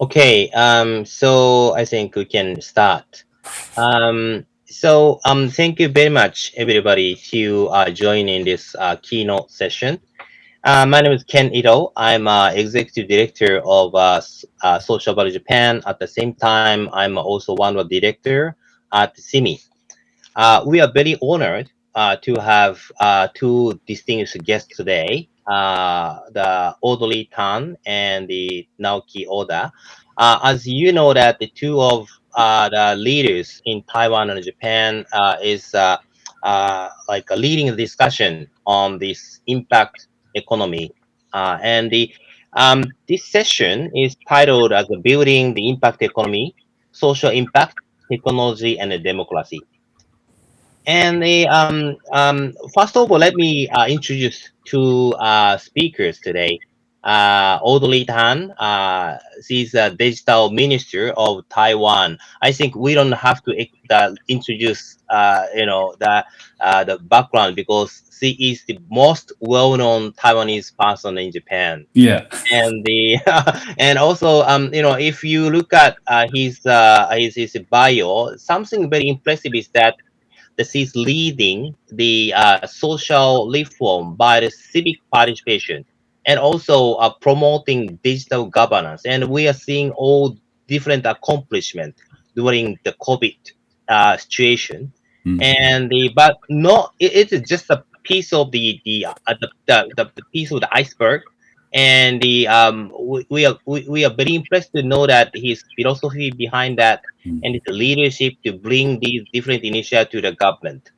Okay, um, so I think we can start. Um, so um, thank you very much, everybody, to uh, join in this uh, keynote session. Uh, my name is Ken Ito. I'm uh, executive director of uh, uh, Social Value Japan. At the same time, I'm also one of the director at SIMI. Uh, we are very honored uh, to have uh, two distinguished guests today, uh, the Audrey Tang and the Naoki Ota. Uh, as you know that the two of uh, the leaders in Taiwan and Japan is like a leading discussion on this impact economy. and the um, this session is titled as Building the Impact Economy, Social Impact, Technology, and Democracy. And the, um, um, first of all, let me uh, introduce two uh, speakers today. Uh, Audrey Tang, uh, she's a digital minister of Taiwan. I think we don't have to uh, introduce, uh, you know, the uh, the background because she is the most well-known Taiwanese person in Japan. Yeah. And the and also, um, you know, if you look at uh, his uh, his his bio, something very impressive is that that is leading the uh, social reform by the civic participation and also uh, promoting digital governance. And we are seeing all different accomplishments during the COVID uh, situation. Mm. And the but no, it, it's just a piece of the the, uh, the, the the piece of the iceberg and the um we, we are we, we are very impressed to know that his philosophy behind that mm. and his leadership to bring these different initiatives to the government.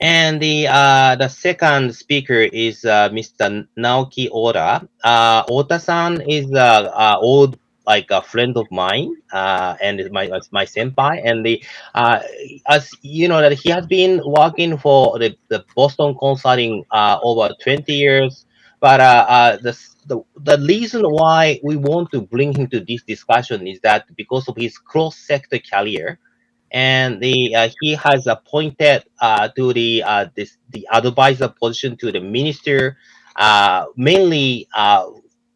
And the uh the second speaker is uh, mr naoki ota. Uh ota-san is uh, uh old like a friend of mine uh, and my my senpai. And the uh, as you know that he has been working for the, the Boston Consulting uh, over 20 years but uh, uh, the, the, the reason why we want to bring him to this discussion is that because of his cross-sector career, and the uh, he has appointed uh, to the uh, this the advisor position to the minister, uh, mainly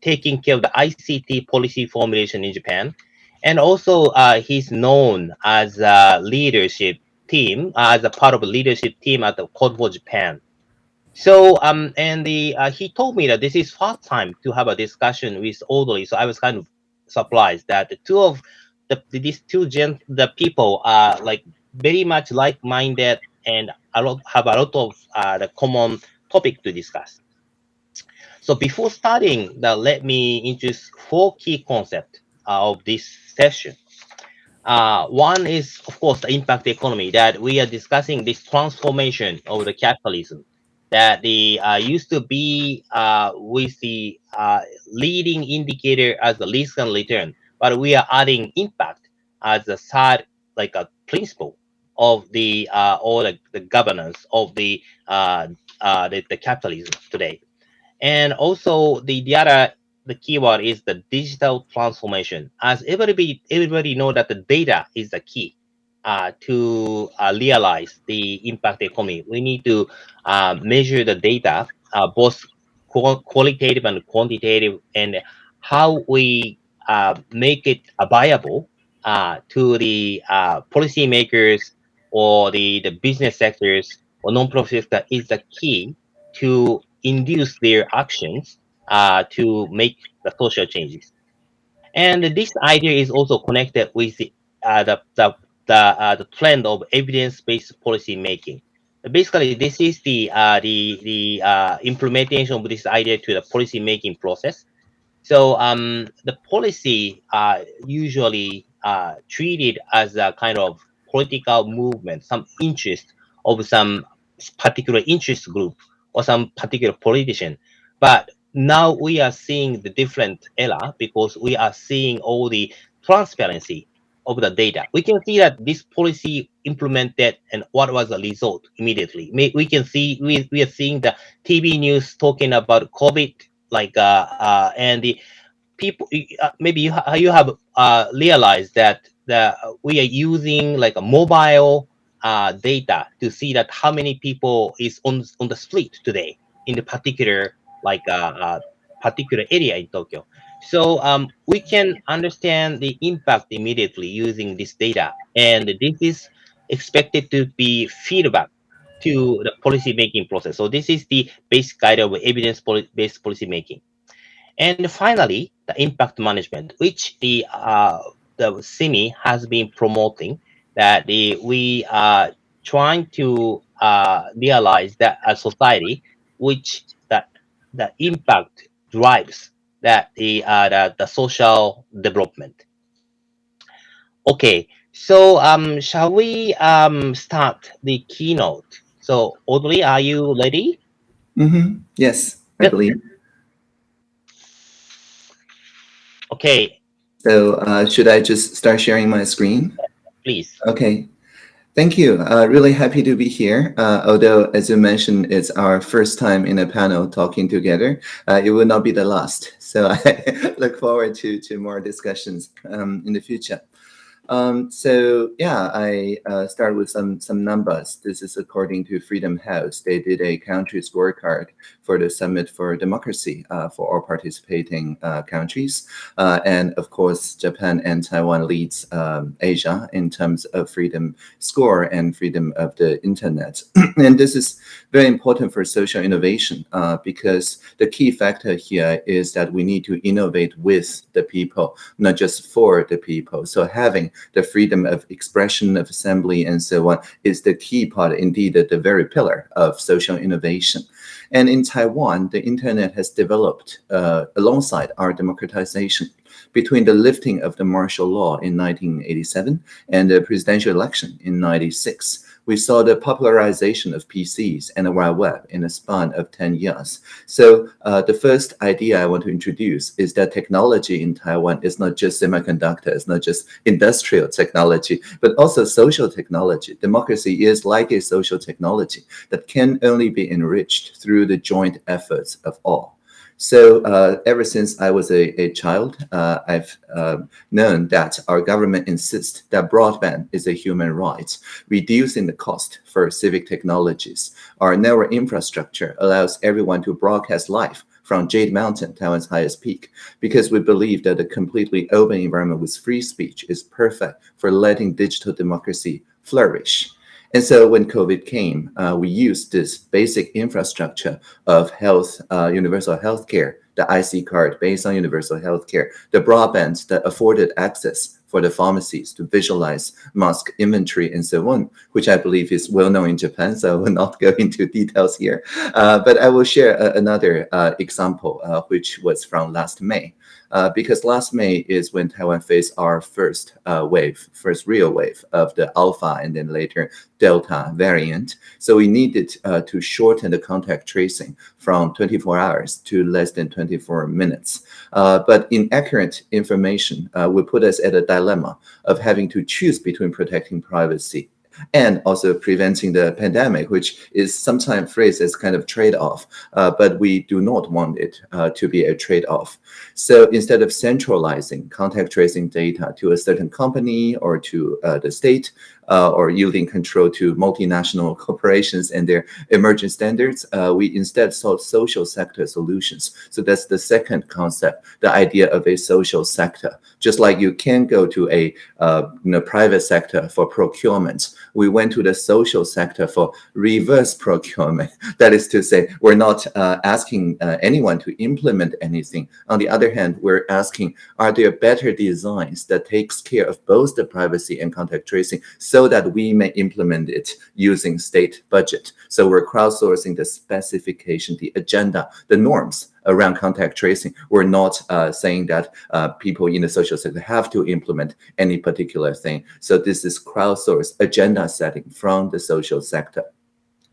taking care of the ICT policy formulation in Japan, and also he's known as a leadership team as a part of a leadership team at the Code for Japan. So um and the uh, he told me that this is first time to have a discussion with Audrey. So I was kind of surprised that the two of the these two gen the people are like very much like-minded and a lot have a lot of uh, the common topic to discuss. So before starting, the, let me introduce four key concepts uh, of this session. Uh, one is, of course, the impact economy that we are discussing this transformation of the capitalism that the uh, used to be uh, with the uh, leading indicator as the risk and return, but we are adding impact as a third, like a principle of the uh, or the, the governance of the, uh, uh, the the capitalism today, and also the the other the keyword is the digital transformation. As everybody everybody know that the data is the key uh, to uh, realize the impact economy, we need to uh, measure the data, uh, both qualitative and quantitative, and how we uh, make it viable uh, to the policymakers or the, the business sectors or non-profit sector is the key to induce their actions to make the social changes. And this idea is also connected with the, the, the the uh, the trend of evidence-based policy making. Basically, this is the uh, the the uh, implementation of this idea to the policy making process. So um, the policy are usually uh, treated as a kind of political movement, some interest of some particular interest group or some particular politician. But now we are seeing the different era because we are seeing all the transparency of the data. We can see that this policy implemented and what was the result immediately. We can see we, we are seeing the TV news talking about COVID, like uh, uh and the people uh, maybe you, ha you have uh, realized that the we are using like a mobile uh, data to see that how many people is on on the street today in the particular like uh, uh particular area in Tokyo. So um, we can understand the impact immediately using this data, and this is expected to be feedback to the policy making process. So this is the basic guide of evidence-based policy making. And finally, the impact management, which the uh, the SIMI has been promoting, that the, we are trying to uh, realize that a society which that the impact drives that the, uh, the the social development. Okay, so um, shall we um start the keynote? So Audrey, are you ready? Mm-hmm. Yes, I Yep. believe. Okay, So uh, should I just start sharing my screen? please. Okay. Thank you. Uh, really happy to be here. Uh, although, as you mentioned, it's our first time in a panel talking together. Uh, it will not be the last. So I look forward to, to more discussions um, in the future. Um, so yeah, I uh, start with some some numbers. This is according to Freedom House. They did a country scorecard for the Summit for Democracy uh, for all participating uh, countries, uh, and of course, Japan and Taiwan leads um, Asia in terms of freedom score and freedom of the internet. and this is very important for social innovation because the key factor here is that we need to innovate with the people, not just for the people. So having the freedom of expression, of assembly, and so on is the key part, indeed, the very pillar of social innovation. And in Taiwan, the internet has developed uh, alongside our democratization between the lifting of the martial law in 1987 and the presidential election in 96 we saw the popularization of PCs and the Web in a span of 10 years. So uh, the first idea I want to introduce is that technology in Taiwan is not just semiconductor, it's not just industrial technology, but also social technology. Democracy is like a social technology that can only be enriched through the joint efforts of all. So uh, ever since I was a, a child, uh, I've uh, known that our government insists that broadband is a human right, reducing the cost for civic technologies. Our network infrastructure allows everyone to broadcast live from Jade Mountain, Taiwan's highest peak, because we believe that a completely open environment with free speech is perfect for letting digital democracy flourish. And so when COVID came, uh, we used this basic infrastructure of health, uh, universal healthcare, the IC card based on universal healthcare, the broadband that afforded access for the pharmacies to visualize mask inventory and so on, which I believe is well known in Japan. So I will not go into details here, uh, but I will share a, another uh, example, uh, which was from last May. Uh, because last May is when Taiwan faced our first uh, wave, first real wave of the Alpha and then later Delta variant. So we needed uh, to shorten the contact tracing from 24 hours to less than 24 minutes. Uh, but inaccurate information uh, would put us at a dilemma of having to choose between protecting privacy and also preventing the pandemic, which is sometimes phrased as kind of trade-off, uh, but we do not want it uh, to be a trade-off. So instead of centralizing contact tracing data to a certain company or to uh, the state, uh, or yielding control to multinational corporations and their emerging standards, uh, we instead sought social sector solutions. So that's the second concept, the idea of a social sector. Just like you can go to a uh, you know, private sector for procurement, we went to the social sector for reverse procurement. That is to say, we're not uh, asking uh, anyone to implement anything. On the other hand, we're asking, are there better designs that takes care of both the privacy and contact tracing so that we may implement it using state budget. So we're crowdsourcing the specification, the agenda, the norms around contact tracing. We're not uh, saying that uh, people in the social sector have to implement any particular thing. So this is crowdsourced agenda setting from the social sector.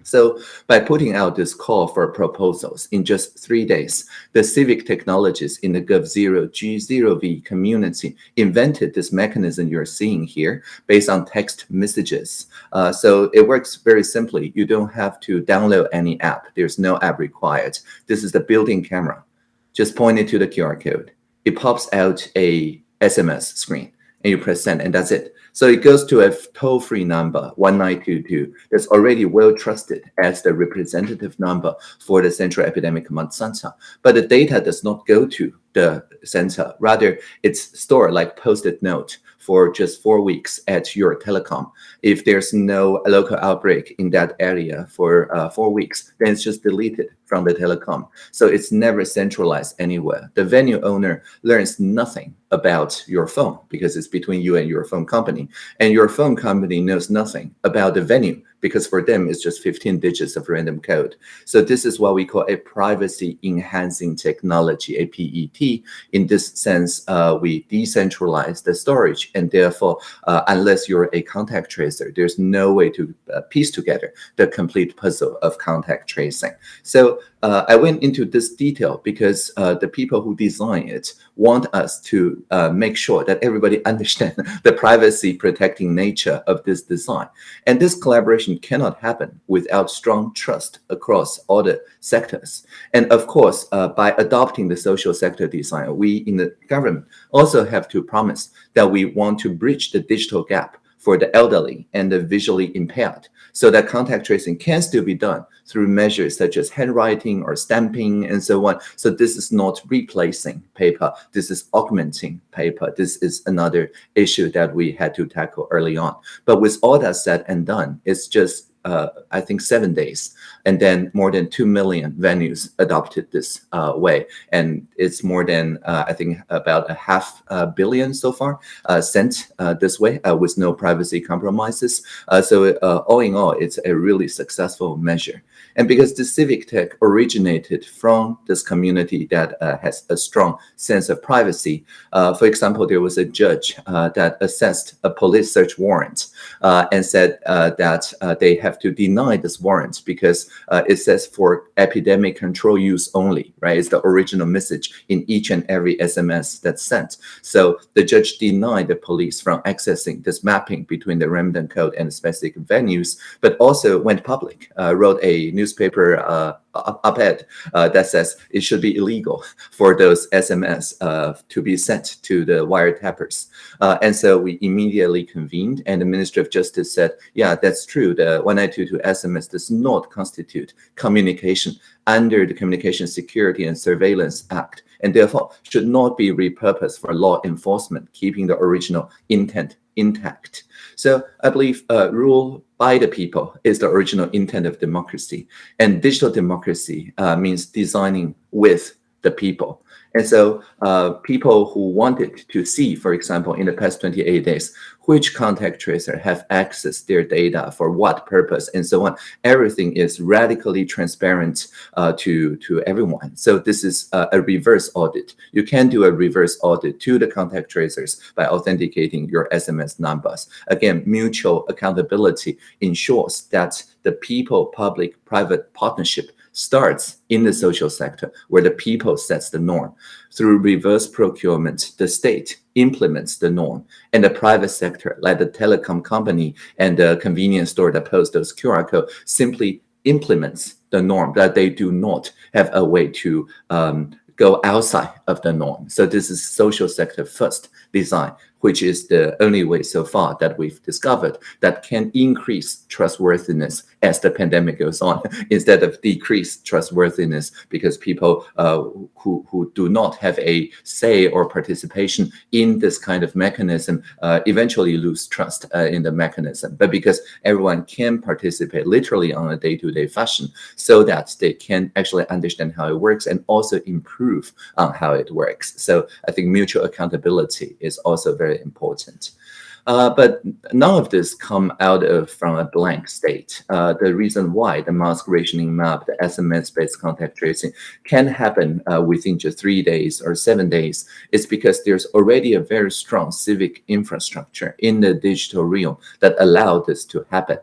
So by putting out this call for proposals in just three days, the civic technologists in the Gov0 G0V community invented this mechanism you're seeing here based on text messages. Uh, so it works very simply. You don't have to download any app. There's no app required. This is the built-in camera. Just point it to the QR code. It pops out a SMS screen and you press send, and that's it. So it goes to a toll-free number, 1922, that's already well trusted as the representative number for the Central Epidemic Command Center. But the data does not go to the center. Rather, it's stored like post-it note for just four weeks at your telecom. If there's no local outbreak in that area for uh, four weeks, then it's just deleted from the telecom. So it's never centralized anywhere. The venue owner learns nothing about your phone because it's between you and your phone company. And your phone company knows nothing about the venue because for them it's just 15 digits of random code. So this is what we call a privacy enhancing technology, a PET. In this sense, uh, we decentralize the storage and therefore, uh, unless you're a contact tracer, there's no way to uh, piece together the complete puzzle of contact tracing. So uh, I went into this detail because uh, the people who design it want us to uh, make sure that everybody understand the privacy protecting nature of this design. And this collaboration cannot happen without strong trust across all the sectors. And of course, uh, by adopting the social sector design, we in the government also have to promise that we want to bridge the digital gap for the elderly and the visually impaired so that contact tracing can still be done through measures such as handwriting or stamping and so on. So this is not replacing paper. This is augmenting paper. This is another issue that we had to tackle early on. But with all that said and done, it's just uh, I think seven days, and then more than two million venues adopted this uh, way, and it's more than uh, I think about a half billion so far uh, sent uh, this way uh, with no privacy compromises. so all in all, it's a really successful measure. And because the civic tech originated from this community that has a strong sense of privacy, for example, there was a judge that assessed a police search warrant and said that they have to deny this warrant because uh, it says for epidemic control use only, right? It's the original message in each and every SMS that's sent. So the judge denied the police from accessing this mapping between the Ramadan code and specific venues, but also went public, uh, wrote a newspaper uh, op-ed uh, that says it should be illegal for those SMS uh, to be sent to the wiretappers. Uh, and so we immediately convened and the Ministry of Justice said, yeah, that's true. The 1922 SMS does not constitute communication under the Communication Security and Surveillance Act and therefore should not be repurposed for law enforcement, keeping the original intent intact. So I believe uh, rule by the people is the original intent of democracy. And digital democracy uh, means designing with the people. And so uh, people who wanted to see, for example, in the past 28 days, which contact tracer have accessed their data for what purpose and so on. Everything is radically transparent uh, to, to everyone. So this is uh, a reverse audit. You can do a reverse audit to the contact tracers by authenticating your SMS numbers. Again, mutual accountability ensures that the people-public private partnership starts in the social sector where the people sets the norm. Through reverse procurement, the state implements the norm and the private sector, like the telecom company and the convenience store that posts those QR code, simply implements the norm that they do not have a way to um, go outside of the norm. So this is social sector first design which is the only way so far that we've discovered that can increase trustworthiness as the pandemic goes on instead of decrease trustworthiness because people uh, who, who do not have a say or participation in this kind of mechanism uh, eventually lose trust uh, in the mechanism. But because everyone can participate literally on a day-to-day -day fashion so that they can actually understand how it works and also improve on how it works. So I think mutual accountability is also very very important. Uh, but none of this come out of from a blank state. Uh, the reason why the mask rationing map, the SMS-based contact tracing can happen uh, within just three days or seven days is because there's already a very strong civic infrastructure in the digital realm that allow this to happen.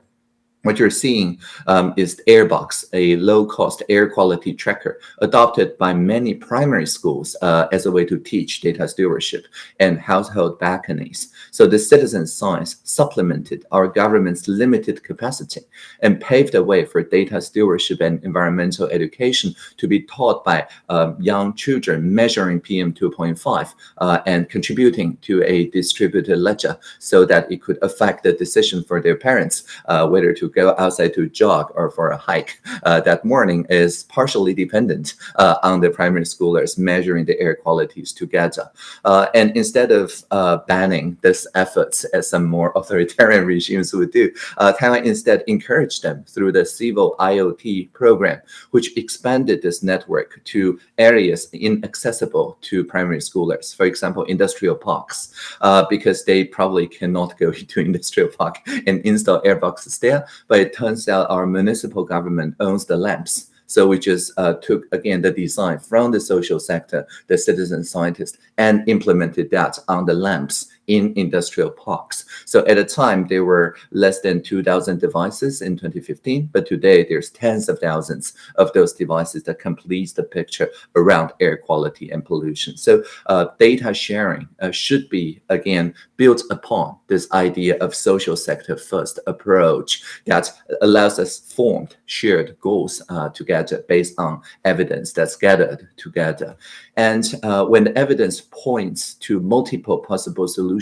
What you're seeing um, is Airbox, a low-cost air quality tracker adopted by many primary schools uh, as a way to teach data stewardship and household balconies. So the citizen science supplemented our government's limited capacity and paved the way for data stewardship and environmental education to be taught by uh, young children measuring PM 2.5 uh, and contributing to a distributed ledger so that it could affect the decision for their parents uh, whether to go outside to jog or for a hike uh, that morning is partially dependent uh, on the primary schoolers measuring the air qualities together. Uh, and instead of uh, banning this efforts as some more authoritarian regimes would do, uh, Taiwan instead encouraged them through the civil IoT program, which expanded this network to areas inaccessible to primary schoolers. For example, industrial parks, uh, because they probably cannot go into industrial park and install airboxes there, but it turns out our municipal government owns the lamps. So we just uh, took, again, the design from the social sector, the citizen scientists, and implemented that on the lamps in industrial parks. So at the time, there were less than 2,000 devices in 2015, but today there's tens of thousands of those devices that completes the picture around air quality and pollution. So uh, data sharing uh, should be, again, built upon this idea of social sector first approach that allows us formed shared goals uh, together based on evidence that's gathered together. And uh, when the evidence points to multiple possible solutions,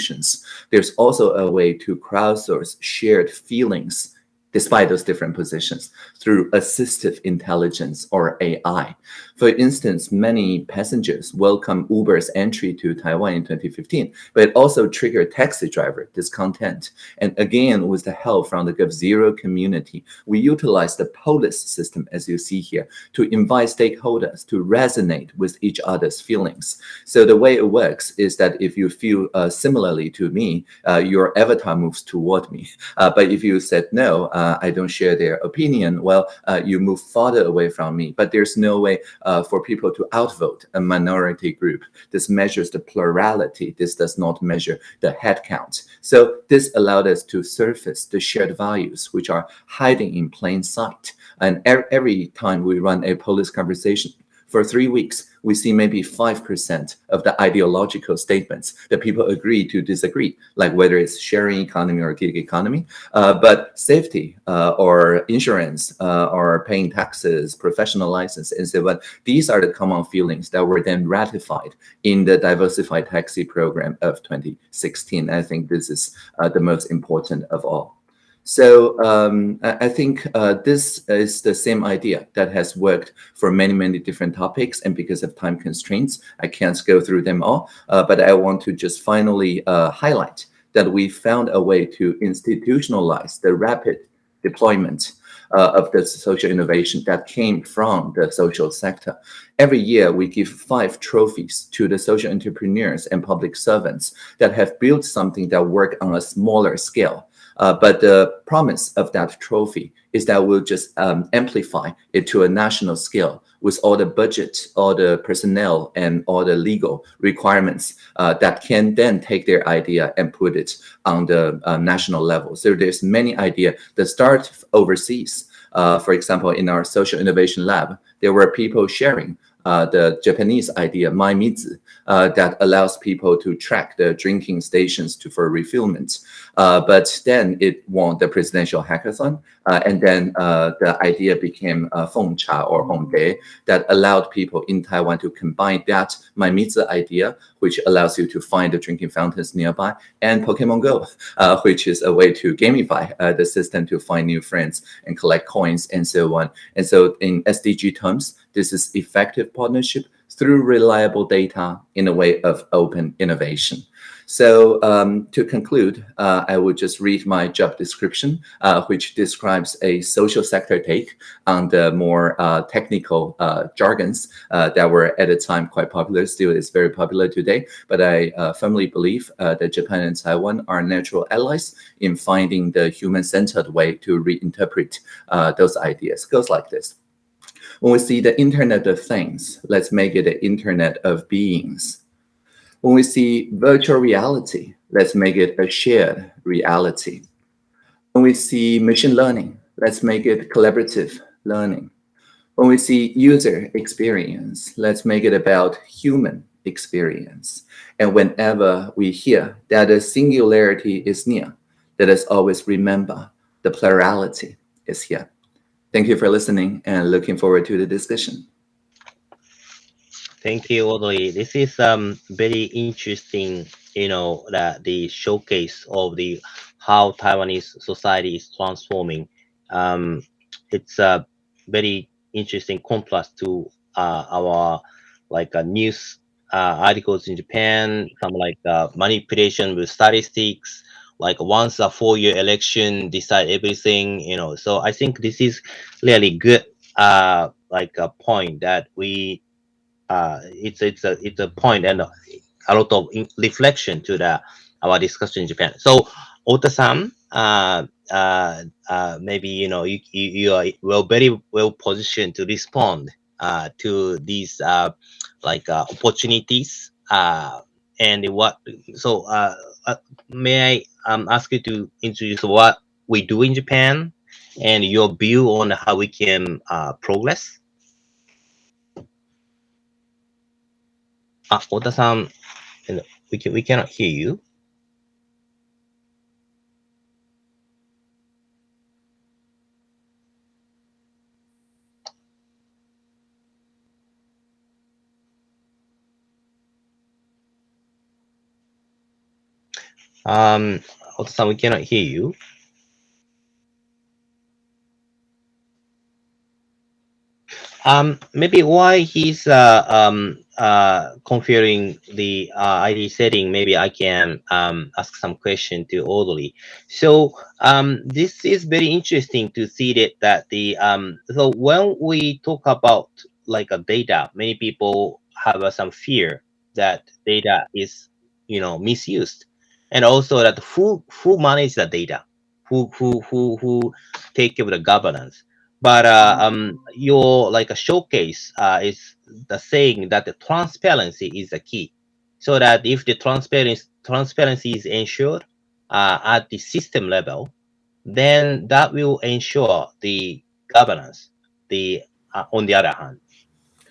there's also a way to crowdsource shared feelings despite those different positions through assistive intelligence or AI. For instance, many passengers welcome Uber's entry to Taiwan in 2015, but it also triggered taxi driver discontent. And again, with the help from the GovZero community, we utilize the polis system, as you see here, to invite stakeholders to resonate with each other's feelings. So the way it works is that if you feel uh, similarly to me, uh, your avatar moves toward me. Uh, but if you said, no, uh, I don't share their opinion, well, uh, you move farther away from me. But there's no way uh, Uh, for people to outvote a minority group. This measures the plurality. This does not measure the head count. So this allowed us to surface the shared values, which are hiding in plain sight. And every time we run a polis conversation, for three weeks, we see maybe 5% of the ideological statements that people agree to disagree, like whether it's sharing economy or gig economy. Uh, but safety uh, or insurance uh, or paying taxes, professional license, and so on, these are the common feelings that were then ratified in the diversified taxi program of 2016. I think this is uh, the most important of all. So um, I think uh, this is the same idea that has worked for many, many different topics. And because of time constraints, I can't go through them all. Uh, but I want to just finally uh, highlight that we found a way to institutionalize the rapid deployment uh, of the social innovation that came from the social sector. Every year, we give five trophies to the social entrepreneurs and public servants that have built something that work on a smaller scale uh, but the promise of that trophy is that we'll just um, amplify it to a national scale with all the budget, all the personnel, and all the legal requirements uh, that can then take their idea and put it on the uh, national level. So there's many ideas that start overseas. Uh, for example, in our social innovation lab, there were people sharing uh, the Japanese idea, mymizu, uh, that allows people to track the drinking stations to for refillment. Uh, but then it won the presidential hackathon, uh, and then uh, the idea became uh, Fengcha or Hongdae that allowed people in Taiwan to combine that mymizu idea, which allows you to find the drinking fountains nearby, and Pokemon Go, uh, which is a way to gamify uh, the system to find new friends and collect coins and so on. And so in SDG terms, this is effective partnership through reliable data in a way of open innovation. So um, to conclude, uh, I will just read my job description, uh, which describes a social sector take on the more uh, technical uh, jargons uh, that were at the time quite popular, still is very popular today. But I uh, firmly believe that Japan and Taiwan are natural allies in finding the human-centered way to reinterpret those ideas. It goes like this. When we see the Internet of Things, let's make it the Internet of Beings. When we see virtual reality, let's make it a shared reality. When we see machine learning, let's make it collaborative learning. When we see user experience, let's make it about human experience. And whenever we hear that a singularity is near, let us always remember the plurality is here. Thank you for listening and looking forward to the discussion. Thank you, Audley. This is um very interesting, you know, that the showcase of the how Taiwanese society is transforming. Um, it's a very interesting contrast to uh, our like uh, news uh, articles in Japan, some like uh, manipulation with statistics, like once a four-year election decide everything, you know. So I think this is really good, uh, like a point that we, uh, it's it's a it's a point and a lot of reflection to the our discussion in Japan. So Ota-san, uh, uh, uh, maybe you know you, you, you are well very well positioned to respond uh, to these uh, like uh, opportunities uh, and what so uh, uh, may I um, ask you to introduce what we do in Japan and your view on how we can uh, progress? Ah, Ota-san, we can we cannot hear you. Um, Ota-san, we cannot hear you. Um, maybe why he's uh, um, uh, configuring the uh, ID setting, maybe I can um, ask some question to Audley. So um, this is very interesting to see that, that the, um, so when we talk about like a data, many people have uh, some fear that data is, you know, misused and also that who who manage the data, who who who who take care of the governance. But uh, um, your like a showcase uh, is the saying that the transparency is the key, so that if the transparency transparency is ensured uh, at the system level, then that will ensure the governance. The uh, on the other hand,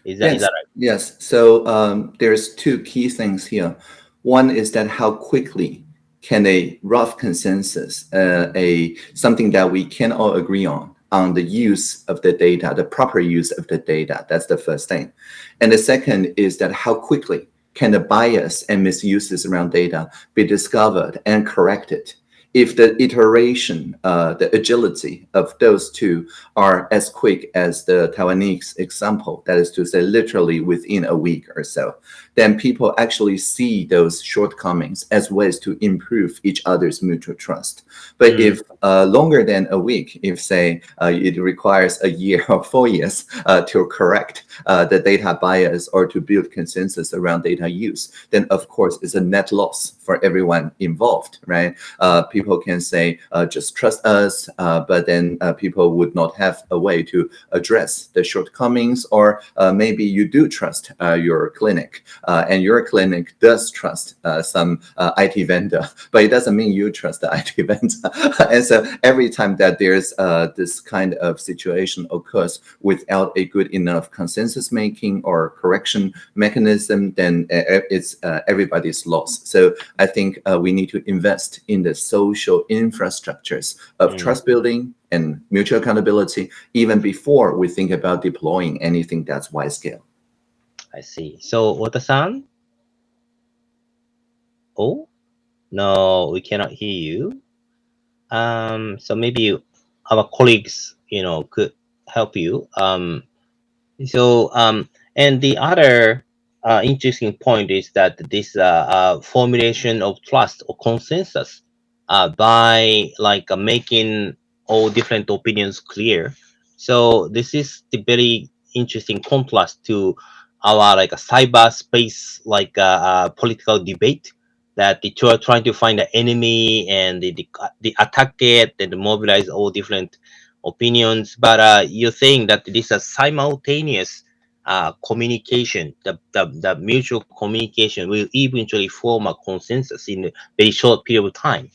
is that, yes. is that right? Yes. So um, there's two key things here. One is that how quickly can a rough consensus, uh, a something that we can all agree on, on the use of the data, the proper use of the data. That's the first thing. And the second is that how quickly can the bias and misuses around data be discovered and corrected if the iteration, uh, the agility of those two are as quick as the Taiwanese example, that is to say, literally within a week or so, then people actually see those shortcomings as ways to improve each other's mutual trust. But mm. if uh, longer than a week, if say uh, it requires a year or four years uh, to correct uh, the data bias or to build consensus around data use, then of course it's a net loss for everyone involved, right? Uh, people can say, uh, just trust us, but then people would not have a way to address the shortcomings or maybe you do trust your clinic and your clinic does trust uh, some uh, IT vendor, but it doesn't mean you trust the IT vendor. and so every time that there's this kind of situation occurs without a good enough consensus making or correction mechanism, then it's everybody's loss. So I think we need to invest in the social infrastructures of mm. trust building, and mutual accountability even before we think about deploying anything that's wide scale. I see. So Wata-san? Oh, no, we cannot hear you. Um, so maybe our colleagues, you know, could help you. Um, so, um, and the other uh, interesting point is that this uh, uh, formulation of trust or consensus uh, by like uh, making all different opinions clear. So this is the very interesting contrast to our like a cyberspace like uh, uh, political debate that the two are trying to find the enemy and the, the, the attack it and mobilize all different opinions. But uh, you're saying that this is simultaneous uh, communication, the, the, the mutual communication will eventually form a consensus in a very short period of time.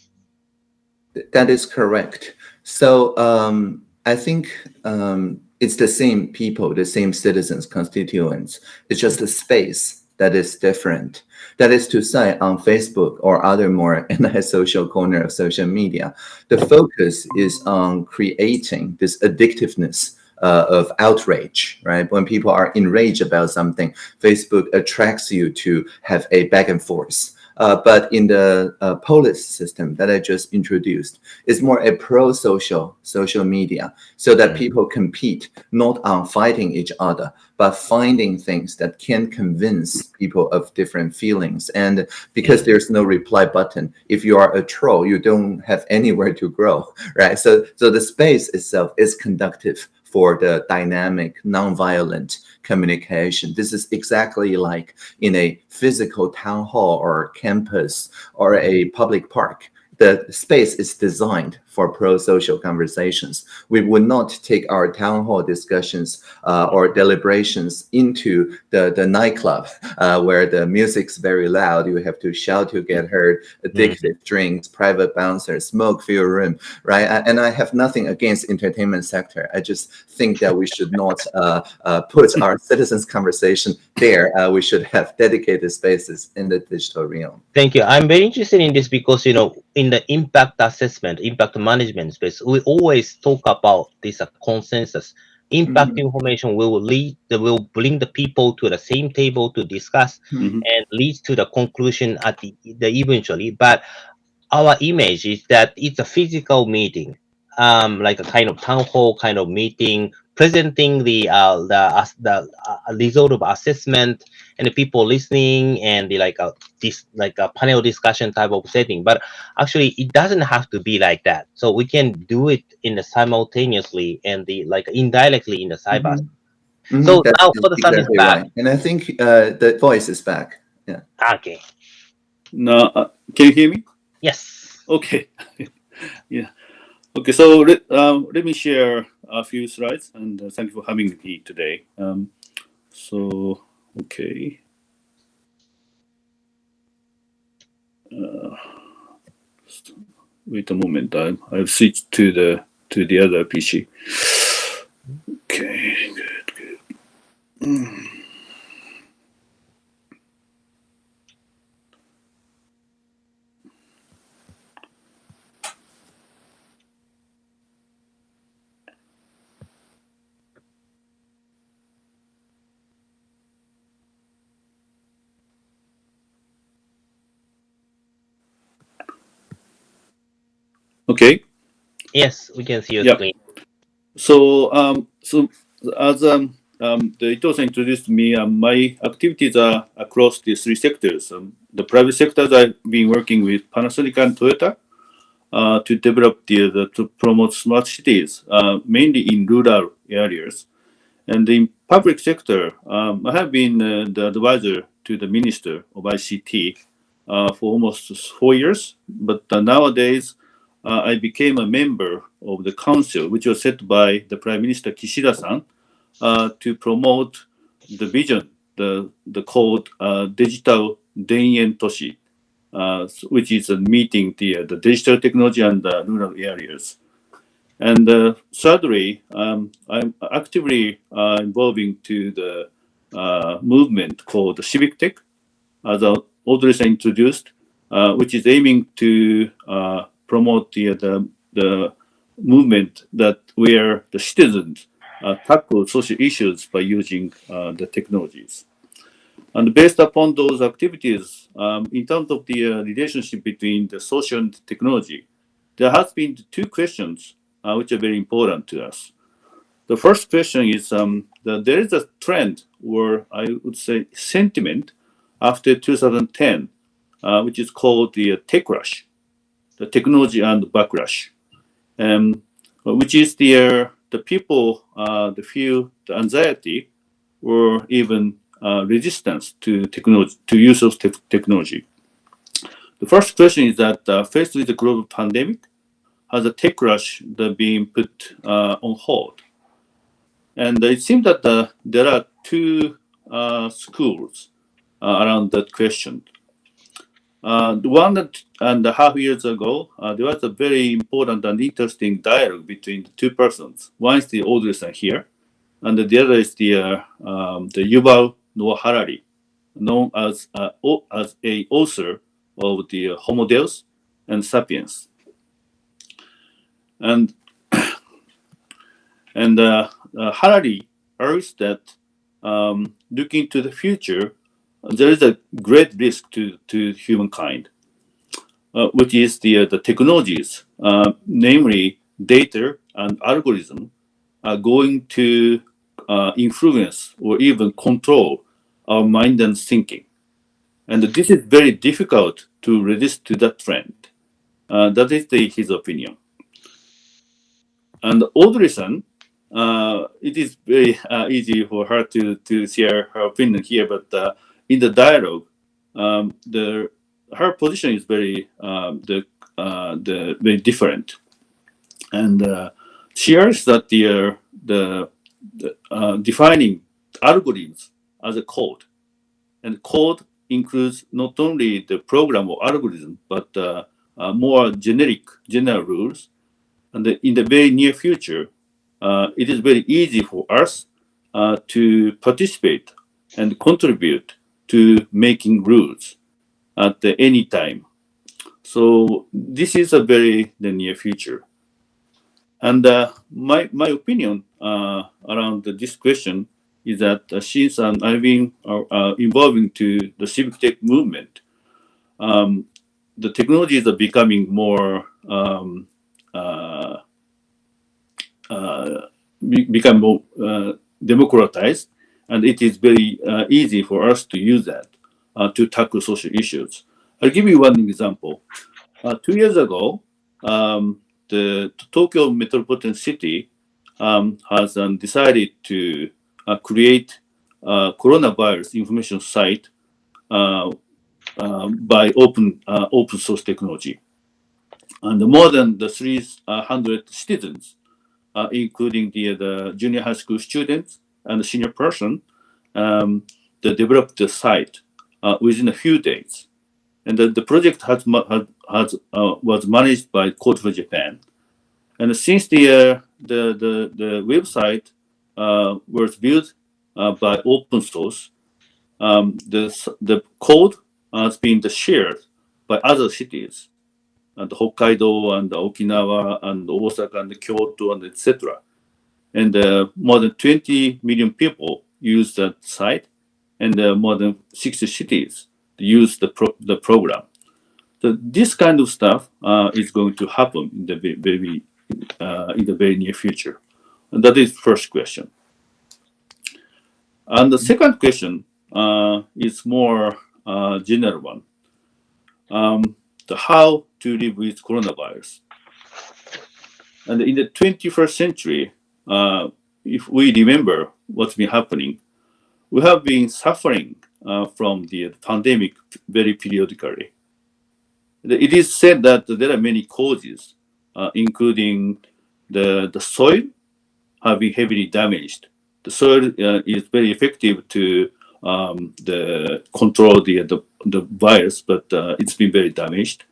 That is correct. So um, I think um, it's the same people, the same citizens, constituents. It's just the space that is different. That is to say, on Facebook or other more anti-social corner of social media, the focus is on creating this addictiveness uh, of outrage, right? When people are enraged about something, Facebook attracts you to have a back and forth. Uh, but in the uh, Polis system that I just introduced, it's more a pro-social social media, so that mm. people compete not on fighting each other, but finding things that can convince people of different feelings. And because there's no reply button, if you are a troll, you don't have anywhere to grow, right? So, so the space itself is conductive for the dynamic, nonviolent communication. This is exactly like in a physical town hall or campus or a public park the space is designed for pro-social conversations. We would not take our town hall discussions uh, or deliberations into the, the nightclub uh, where the music's very loud. You have to shout to get heard, addictive mm. drinks, private bouncers, smoke fill room, right? And I have nothing against entertainment sector. I just think that we should not uh, uh put our citizens conversation there. Uh, we should have dedicated spaces in the digital realm. Thank you. I'm very interested in this because, you know, in the impact assessment, impact management space, we always talk about this uh, consensus. Impact mm -hmm. information will lead, will bring the people to the same table to discuss mm -hmm. and leads to the conclusion at the, the eventually. But our image is that it's a physical meeting, um, like a kind of town hall kind of meeting presenting the uh, the uh, the uh, result of assessment and the people listening and the like a uh, this like a panel discussion type of setting. But actually it doesn't have to be like that. So we can do it in the simultaneously and the like indirectly in the cyber mm -hmm. Mm -hmm. so That's now for the exactly is back. Right. and i think uh, the voice is back. Yeah. Okay. No uh, can you hear me? Yes. Okay. Yeah okay so let, um, let me share a few slides and uh, thank you for having me today. Um, so, okay. Uh, wait a moment, I, I've switched to the to the other PC. Okay, good, good. Mm. Okay. Yes, we can see your yeah. screen. So, um, so as um, um, the ito introduced me, um, my activities are across the three sectors. Um, the private sectors I've been working with Panasonic and Toyota uh, to develop the, the, to promote smart cities, uh, mainly in rural areas. And in public sector, um, I have been uh, the advisor to the Minister of ICT uh, for almost four years. But uh, nowadays, uh, I became a member of the council, which was set by the Prime Minister Kishida-san uh, to promote the vision, the, the called uh, Digital Denen Toshi, uh, which is a meeting the, the digital technology and the rural areas. And uh, thirdly, um, I'm actively uh, involving to the uh, movement called Civic Tech, as Audrey introduced, which is aiming to promote the, the, the movement that where the citizens uh, tackle social issues by using uh, the technologies. And based upon those activities, um, in terms of the uh, relationship between the social and technology, there has been two questions uh, which are very important to us. The first question is um, that there is a trend or I would say sentiment after 2010, uh, which is called the techlash the technology and the backlash, um, which is the uh, the people uh, the feel the anxiety or even uh, resistance to technology to use of te technology. The first question is that uh, faced with the global pandemic, has a techlash being put uh, on hold? And it seems that uh, there are two schools around that question. Uh, one and a half years ago, uh, there was a very important and interesting dialogue between the two persons. One is the Audrey here, and the other is the uh, um, the Yuval Noah Harari, known as uh, as a author of the Homo Deus and Sapiens. And and uh, uh, Harari urges that um, looking to the future, there is a great risk to, to humankind, uh, which is the, uh, the technologies, uh, namely data and algorithm, are going to uh, influence or even control our mind and thinking. And this is very difficult to resist to that trend. Uh, that is the, his opinion. And Audrey-san, uh, it is very easy for her to, to share her opinion here, but in the dialogue, um, the her position is very um, the uh, the very different, and uh, she argues that the uh, the, the uh, defining algorithms as a code, and code includes not only the program or algorithm but uh, uh, more generic general rules, and in the very near future, it is very easy for us to participate and contribute to making rules at any time. So this is a very the near future. And uh, my, my opinion uh, around this question is that uh, since I've been uh, uh, involving to the civic tech movement, um, the technologies are becoming more um, uh, be become more democratized and it is very uh, easy for us to use that uh, to tackle social issues. I'll give you one example. Uh, two years ago, um, the Tokyo metropolitan city um, has um, decided to uh, create a coronavirus information site uh, um, by open uh, open source technology. And more than the 300 citizens, including the, the junior high school students, and the senior person um, they developed the site uh, within a few days. And the, the project has, has, uh, was managed by Code for Japan. And since the, uh, the, the, the website uh, was built uh, by open source, um, the, the code has been shared by other cities, and Hokkaido and Okinawa and Osaka and Kyoto and etc and uh, more than 20 million people use that site, and uh, more than 60 cities use the pro the program. So this kind of stuff uh, is going to happen in the very in the very near future, and that is first question. And the second question uh, is more uh, general one. Um, the how to live with coronavirus. And in the 21st century, uh, if we remember what's been happening, we have been suffering uh, from the pandemic very periodically. It is said that there are many causes, uh, including the, the soil have been heavily damaged. The soil uh, is very effective to um, the control the, the, the virus, but uh, it's been very damaged.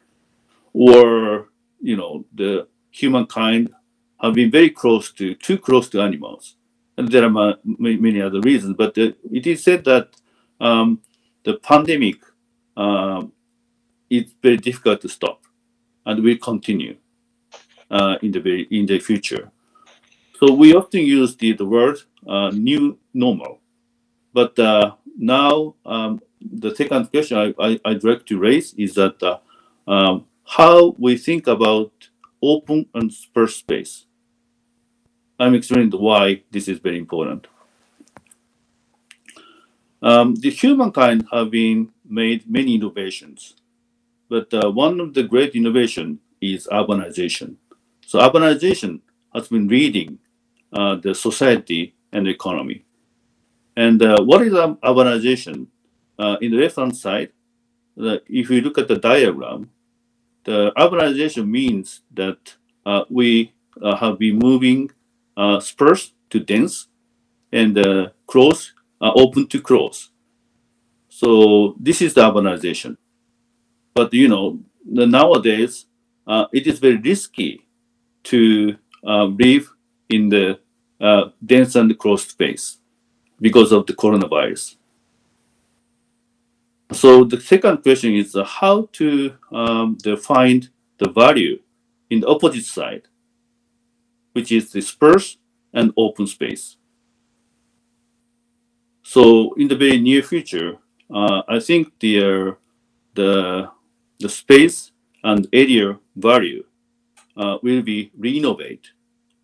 Or, you know, the humankind have been very close to, too close to animals. And there are many other reasons, but uh, it is said that um, the pandemic uh, is very difficult to stop and will continue uh, in the very, in the future. So we often use the, the word uh, new normal. But now um, the second question I, I, I'd like to raise is that um, how we think about open and sparse space. I'm explaining why this is very important. Um, the humankind have been made many innovations, but uh, one of the great innovation is urbanization. So urbanization has been leading uh, the society and the economy. And uh, what is urbanization? Uh, in the left-hand side, if you look at the diagram, the urbanization means that uh, we uh, have been moving uh, sparse to dense and uh, close open to close. So this is the urbanization. but you know, the nowadays uh, it is very risky to uh, live in the uh, dense and closed space because of the coronavirus. So the second question is uh, how to um, find the value in the opposite side, which is sparse and open space. So in the very near future, uh, I think the, the, the space and area value uh, will be re-innovate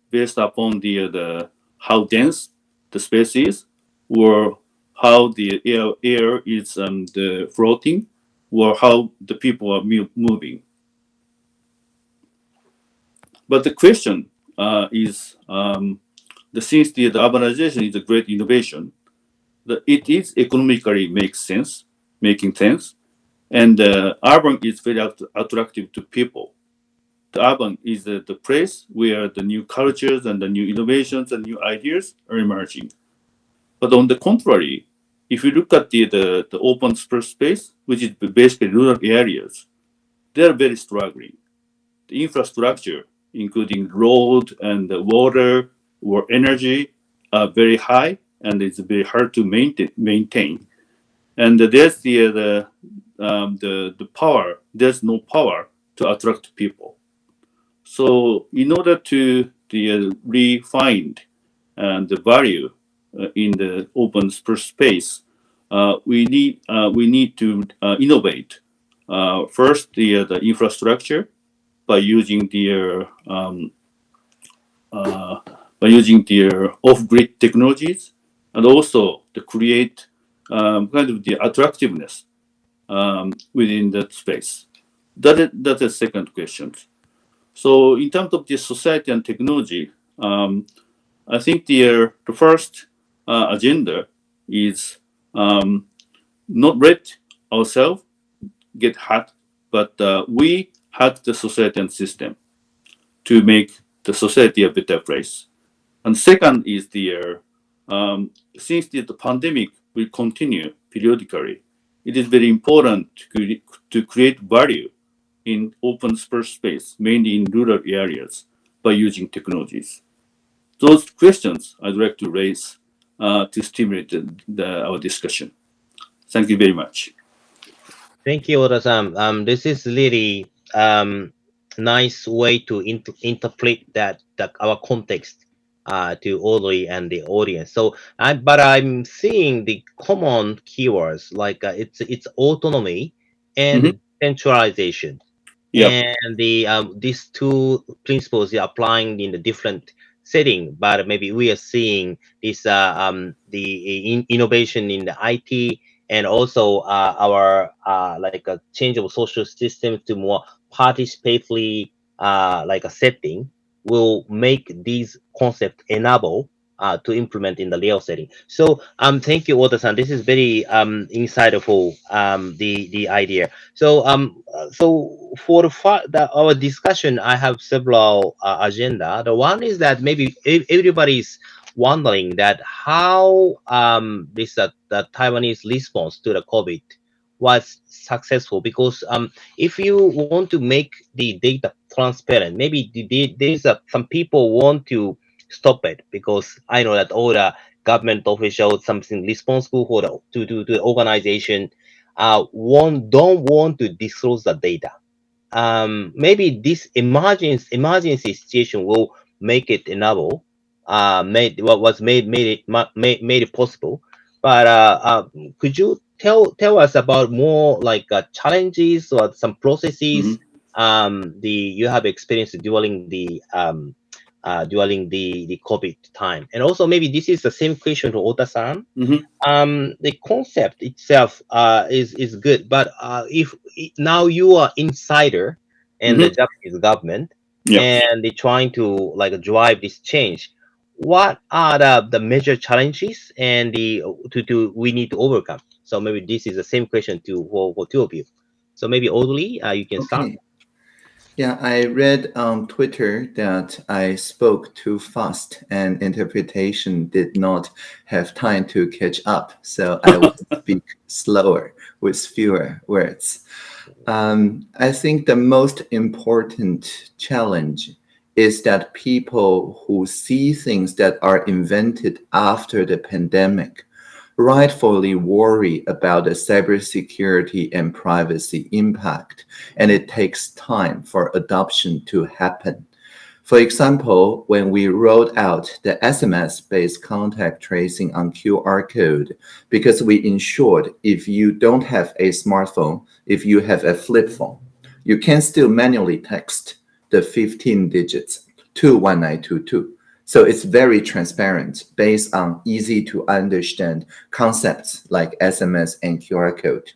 based upon the, the how dense the space is or how the air, air is um, the floating or how the people are moving. But the question uh, is, um, the, since the, the urbanization is a great innovation, the, it is economically makes sense, making sense, and uh, urban is very att attractive to people. The urban is the, the place where the new cultures and the new innovations and new ideas are emerging. But on the contrary, if you look at the, the, the open space, which is basically rural areas, they're very struggling. The infrastructure, including road and water or energy, are very high and it's very hard to maintain. maintain. And there's the, the, um, the, the power, there's no power to attract people. So in order to the, uh, refine uh, the value in the open space, uh, we need uh, we need to uh, innovate. first, the the infrastructure by using the um, by using the off-grid technologies and also to create um, kind of the attractiveness um, within that space. That is, that is second question. So in terms of the society and technology, um, I think the, uh, the first uh, agenda is um, not let ourselves get hacked, but uh, we hack the society and system to make the society a better place. And second is the uh, um, since the, the, pandemic will continue periodically, it is very important to, to create value in open space, mainly in rural areas, by using technologies. Those questions I'd like to raise uh, to stimulate the, the, our discussion. Thank you very much. Thank you, Ota-san. Um, this is really um, nice way to inter interpret that, that our context uh, to Audrey and the audience. So, I, but I'm seeing the common keywords like uh, it's it's autonomy and mm -hmm. centralization. Yep. And the um, these two principles are applying in the different setting, but maybe we are seeing this uh, um, the in innovation in the IT and also uh, our uh, like a change of social system to more participatory uh, like a setting will make these concepts enable uh, to implement in the layout setting. So um, thank you, Ota-san. This is very um, insightful, um, the, the idea. So um, so for the, the, our discussion, I have several uh, agenda. The one is that maybe everybody's wondering that how um, this uh, the Taiwanese response to the COVID was successful because um, if you want to make the data transparent, maybe there's a, some people want to stop it because I know that all the government officials, something responsible for the to, to, to the organization, uh, want, don't want to disclose the data. Um, maybe this emergency emergency situation will make it enable, uh, made what was made made it made, made it possible. But uh, uh, could you tell tell us about more like uh, challenges or some processes mm -hmm. um, the you have experienced during the um, uh, during the the COVID time, and also maybe this is the same question to Ota-san. Mm -hmm. Um, the concept itself uh, is is good, but uh, if now you are insider and mm -hmm. the Japanese government, yeah. and they're trying to like drive this change, what are the, the major challenges and the to, to we need to overcome? So maybe this is the same question to for, for two of you. So maybe Audrey, uh, you can okay. start. Yeah, I read on Twitter that I spoke too fast and interpretation did not have time to catch up. So I will speak slower with fewer words. Um, I think the most important challenge is that people who see things that are invented after the pandemic rightfully worry about the cybersecurity and privacy impact, and it takes time for adoption to happen. For example, when we rolled out the SMS-based contact tracing on QR code, because we ensured if you don't have a smartphone, if you have a flip phone, you can still manually text the 15 digits 21922. So it's very transparent based on easy to understand concepts like SMS and QR code.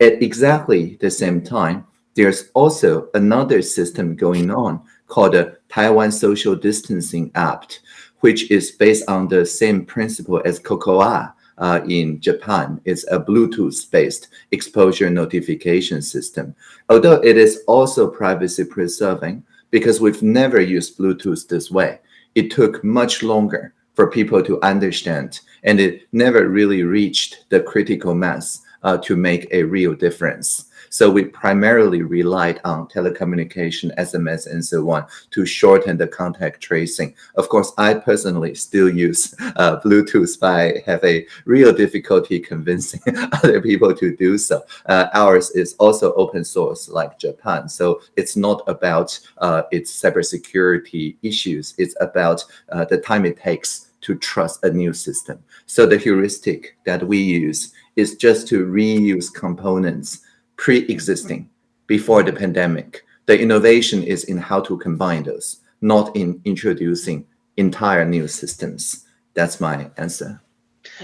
At exactly the same time, there's also another system going on called the Taiwan Social Distancing App, which is based on the same principle as COCOA uh, in Japan. It's a Bluetooth-based exposure notification system. Although it is also privacy preserving because we've never used Bluetooth this way it took much longer for people to understand, and it never really reached the critical mass uh, to make a real difference. So we primarily relied on telecommunication, SMS, and so on to shorten the contact tracing. Of course, I personally still use uh, Bluetooth, but I have a real difficulty convincing other people to do so. Uh, ours is also open source like Japan. So it's not about uh, its cybersecurity issues. It's about uh, the time it takes to trust a new system. So the heuristic that we use is just to reuse components pre-existing before the pandemic. The innovation is in how to combine those, not in introducing entire new systems. That's my answer.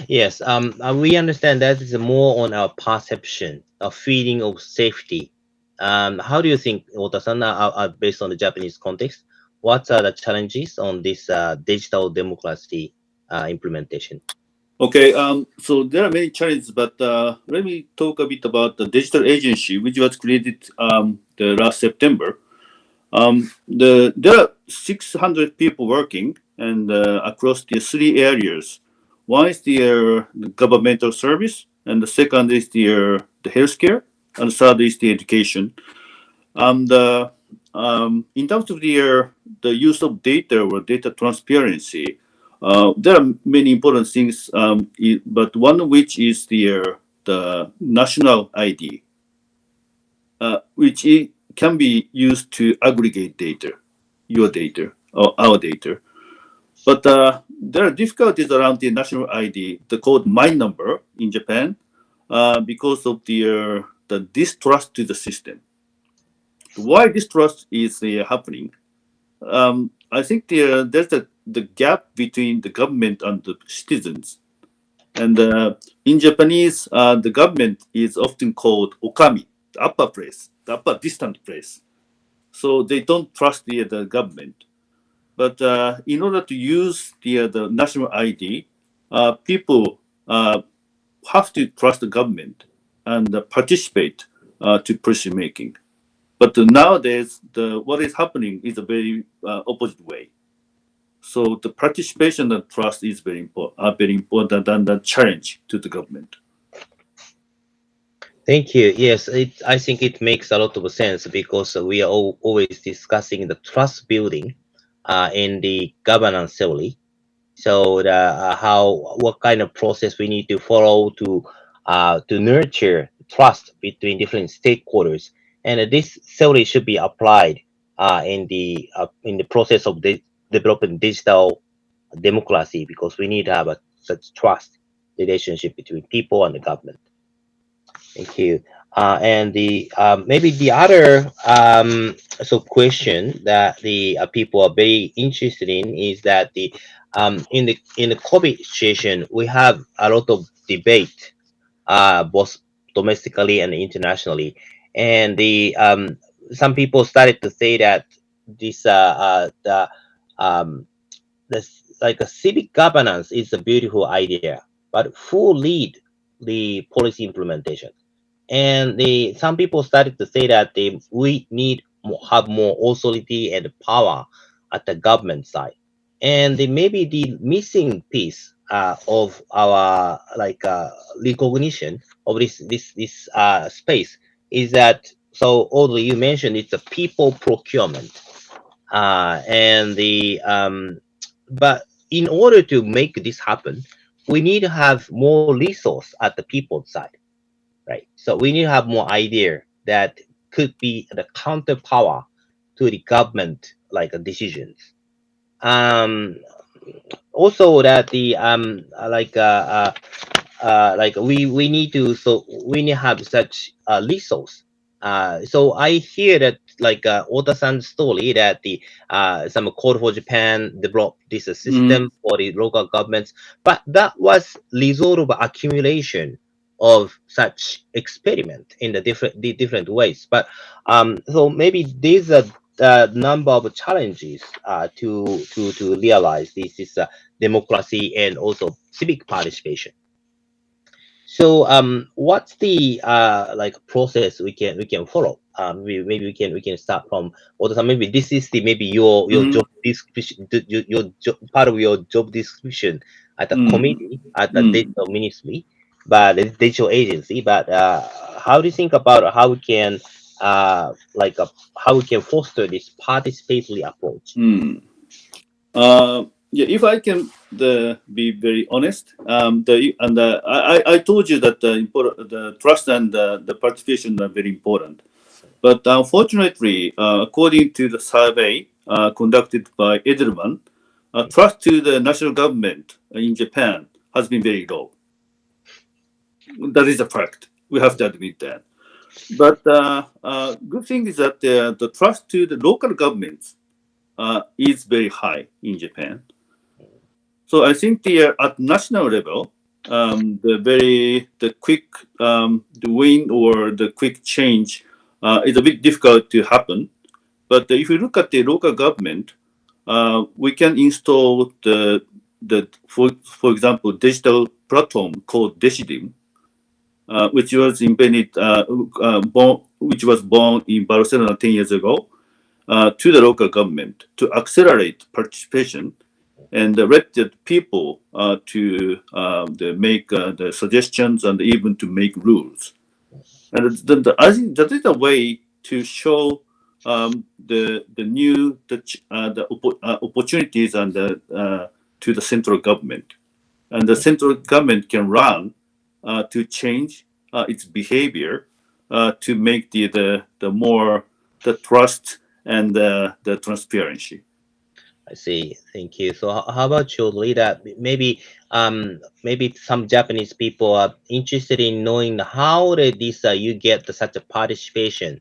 Yes, um, uh, we understand that is more on our perception, a feeling of safety. Um, how do you think, Ota-san, uh, uh, based on the Japanese context, what are the challenges on this uh, digital democracy uh, implementation? Okay, um, so there are many challenges, but uh, let me talk a bit about the digital agency, which was created um, the last September. Um, the there are 600 people working and uh, across the three areas. One is the, uh, governmental service, and the second is the uh, the healthcare, and the third is the education. And uh, um, in terms of the uh, the use of data or data transparency, uh, there are many important things, um, but one of which is the, the national ID, uh, which can be used to aggregate data, your data or our data. But uh, there are difficulties around the national ID, the code my number in Japan, uh, because of the, uh, the distrust to the system. Why distrust is happening? Um, I think the, there's a the gap between the government and the citizens. And uh, in Japanese, uh, the government is often called okami, the upper place, the upper distant place. So they don't trust the, the government. But uh, in order to use the, uh, the national ID, uh, people uh, have to trust the government and participate to policy making. But nowadays, the, what is happening is a very opposite way. So the participation and trust is very important, are very important than the challenge to the government. Thank you. Yes, it, I think it makes a lot of sense because we are all, always discussing the trust building uh, in the governance theory. So the, uh, how what kind of process we need to follow to uh, to nurture trust between different stakeholders, and this theory should be applied uh, in the uh, in the process of the developing digital democracy because we need to have a such trust relationship between people and the government. Thank you. Uh, and the um, maybe the other um, question that the uh, people are very interested in is that the um, in the in the COVID situation we have a lot of debate uh, both domestically and internationally, and the um, some people started to say that this uh, uh, the um, this like a civic governance is a beautiful idea, but who lead the policy implementation? And the some people started to say that they we need more, have more authority and power at the government side, and the, maybe the missing piece uh, of our like uh, recognition of this this this uh, space is that so although you mentioned it's a people procurement, uh, and the um, but in order to make this happen, we need to have more resource at the people side, right? So we need to have more idea that could be the counter power to the government like decisions. Um, also that the um like uh, uh uh like we we need to so we need to have such a resource uh so i hear that like uh ota-san's story that the uh some code for japan developed this uh, system for the local governments. But that was result of accumulation of such experiment in the different the different ways. But um so maybe these are the number of challenges uh, to to to realize this is uh, democracy and also civic participation. So um, what's the uh, like process we can we can follow? Um, we, maybe we can we can start from Ota-san. Maybe this is the maybe your your Mhm. job description, your, your job, part of your job description at the Mm. committee at the Mm. digital ministry, but the digital agency. But uh, how do you think about how we can uh, like uh, how we can foster this participatory approach? Hmm. Uh, yeah, if I can the, be very honest, um, the and uh, I, I- told you that the the trust and the, the participation are very important. But unfortunately, uh, according to the survey uh, conducted by Edelman, uh, trust to the national government in Japan has been very low. That is a fact. We have to admit that. But uh, uh, good thing is that the, the trust to the local governments uh, is very high in Japan. So I think the uh, at national level, um, the very the quick um, the win or the quick change uh, is a bit difficult to happen. But if you look at the local government, uh, we can install the the for for example digital platform called Decidim, uh, which was invented uh, uh, born, which was born in Barcelona 10 years ago to the local government to accelerate participation and the people uh, to uh, make uh, the suggestions and even to make rules. And the, the, I think that is a way to show um, the the new the uh, the uh, opportunities and the, uh, to the central government, and the central government can run to change its behavior to make the, the the more the trust and the, the transparency. I see. Thank you. So how about you, Lida? Maybe um maybe some Japanese people are interested in knowing how did this uh, you get the, such a participation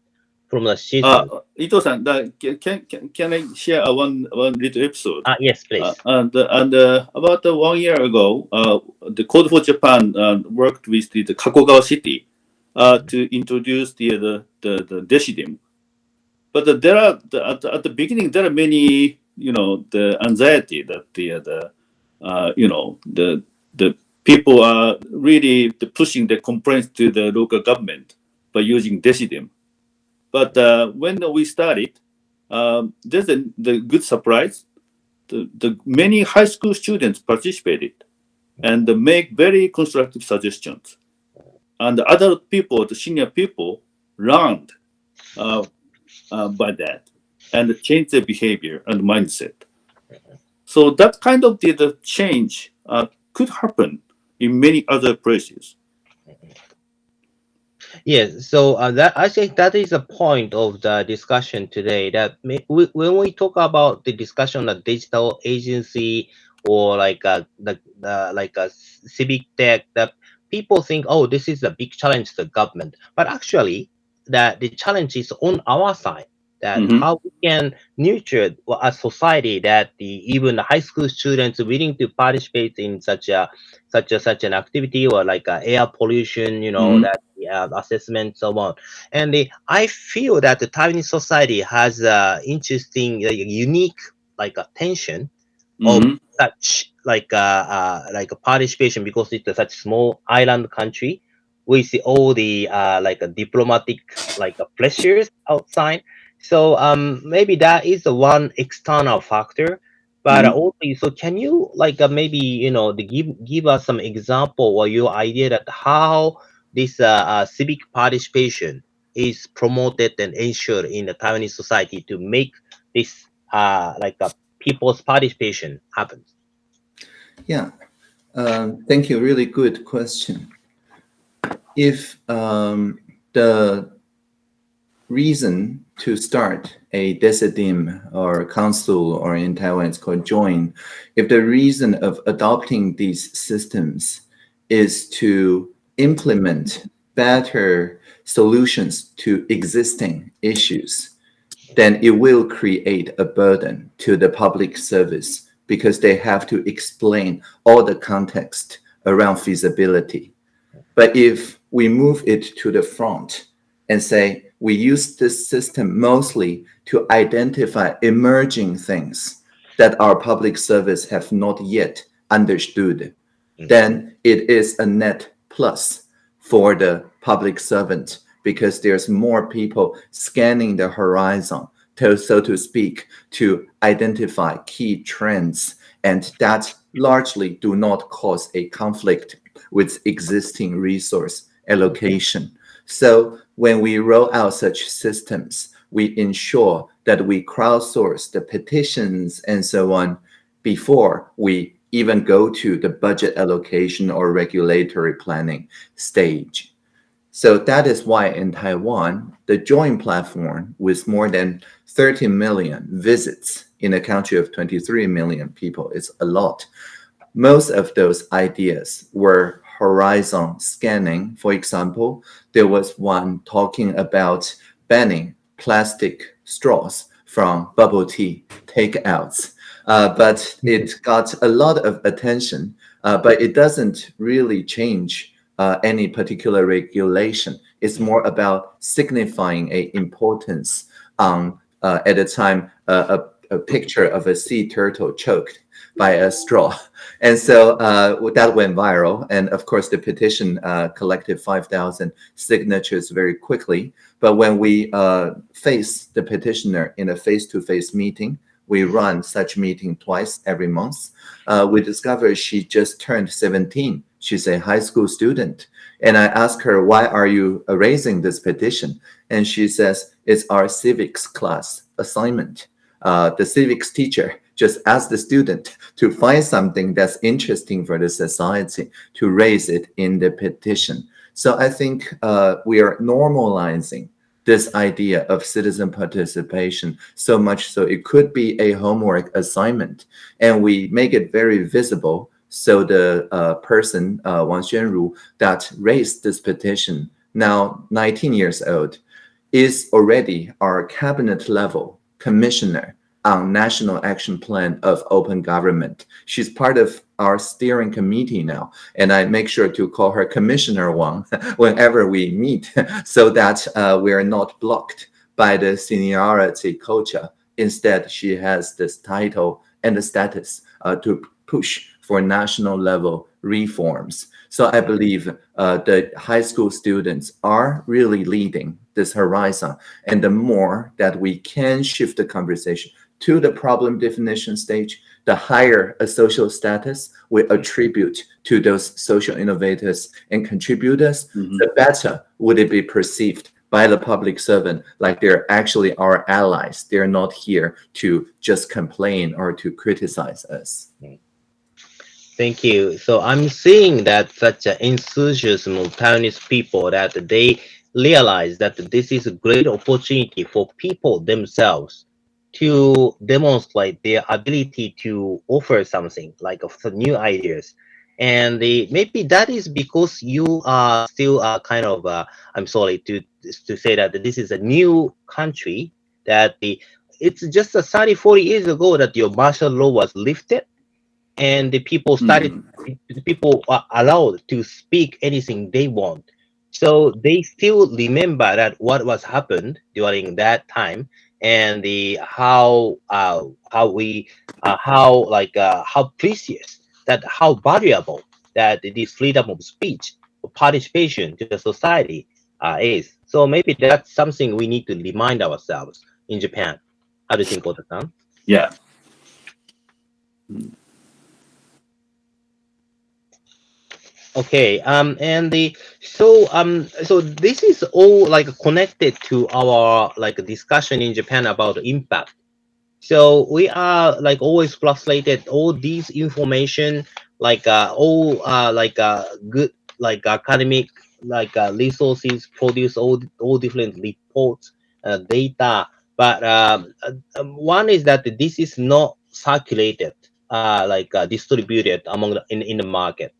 from the citizen. Uh, Ito-san, can, can can I share one one little episode? Ah, yes, please. Uh, and and uh, about uh, one year ago, uh, the Code for Japan uh, worked with the, the Kakogawa city uh, to introduce the the the, the Decidim. But uh, there are at, the, at the beginning there are many you know the anxiety that the the uh, you know the the people are really pushing the complaints to the local government by using Decidim. But uh, when we started, um, there's a the good surprise the, the many high school students participated and make very constructive suggestions. And the adult people, the senior people, learned uh, uh, by that and change their behavior and mindset. So that kind of the, change uh, could happen in many other places. Yes, so uh, that I think that is a point of the discussion today. That may, we, when we talk about the discussion of digital agency or like a, the, the like a civic tech, that people think, oh, this is a big challenge to the government, but actually, that the challenge is on our side. That Mhm. how we can nurture a society that the even the high school students willing to participate in such a such a such an activity or like uh, air pollution, you know, Mhm. that uh, assessment, so on. And the, I feel that the Taiwanese society has a interesting, uh, unique, like a tension of Mhm. such like uh, uh like a participation because it's a such small island country. We see all the uh like a diplomatic like uh, pressures outside. So um maybe that is the one external factor. But uh, also, so can you like uh, maybe you know the give give us some example or your idea that how this uh, uh, civic participation is promoted and ensured in the Taiwanese society to make this uh, like a people's participation happen? Yeah, um, thank you. Really good question. If um, the reason to start a decidim or council or in Taiwan it's called join, if the reason of adopting these systems is to implement better solutions to existing issues, then it will create a burden to the public service because they have to explain all the context around feasibility. But if we move it to the front and say, we use this system mostly to identify emerging things that our public service have not yet understood, mm. then it is a net plus for the public servant because there's more people scanning the horizon to, so to speak, to identify key trends and that largely do not cause a conflict with existing resource allocation. So when we roll out such systems, we ensure that we crowdsource the petitions and so on before we even go to the budget allocation or regulatory planning stage. So that is why in Taiwan, the Join platform with more than 30 million visits in a country of 23 million people is a lot. Most of those ideas were horizon scanning. For example, there was one talking about banning plastic straws from bubble tea takeouts. Uh, but it got a lot of attention, uh, but it doesn't really change uh, any particular regulation. It's more about signifying a importance uh, at the time, a, a picture of a sea turtle choked by a straw. And so uh, that went viral. And of course, the petition uh, collected 5,000 signatures very quickly. But when we uh, face the petitioner in a face-to-face -face meeting, we run such meeting twice every month. Uh, we discovered she just turned 17. She's a high school student. And I asked her, why are you raising this petition? And she says, it's our civics class assignment. Uh, the civics teacher just ask the student to find something that's interesting for the society to raise it in the petition. So I think uh, we are normalizing this idea of citizen participation so much so it could be a homework assignment and we make it very visible so the uh, person, uh, Wang Xuanru, that raised this petition, now 19 years old, is already our cabinet level commissioner on National Action Plan of Open Government. She's part of our steering committee now, and I make sure to call her Commissioner Wang whenever we meet so that uh, we are not blocked by the seniority culture. Instead, she has this title and the status uh, to push for national level reforms. So I believe uh, the high school students are really leading this horizon. And the more that we can shift the conversation to the problem definition stage, the higher a social status we attribute to those social innovators and contributors, mm -hmm. the better would it be perceived by the public servant like they're actually our allies. They're not here to just complain or to criticize us. Thank you. So I'm seeing that such an enthusiasm of Taiwanese people that they realize that this is a great opportunity for people themselves to demonstrate their ability to offer something like of new ideas and the, maybe that is because you are still uh, kind of uh, i'm sorry to to say that this is a new country that the it's just a 30 40 years ago that your martial law was lifted and the people started mm. the people are allowed to speak anything they want so they still remember that what was happened during that time and the how uh, how we uh, how like uh, how precious that how valuable that this freedom of speech participation to the society uh, is. So maybe that's something we need to remind ourselves in Japan. How do you think, Ota-san? Yeah. Okay, um, and the so um, so this is all like connected to our like discussion in Japan about impact. So we are like always frustrated all these information like uh, all uh, like uh, good like academic like uh, resources produce all all different reports uh, data, but um, um, one is that this is not circulated uh, like uh, distributed among the, in in the market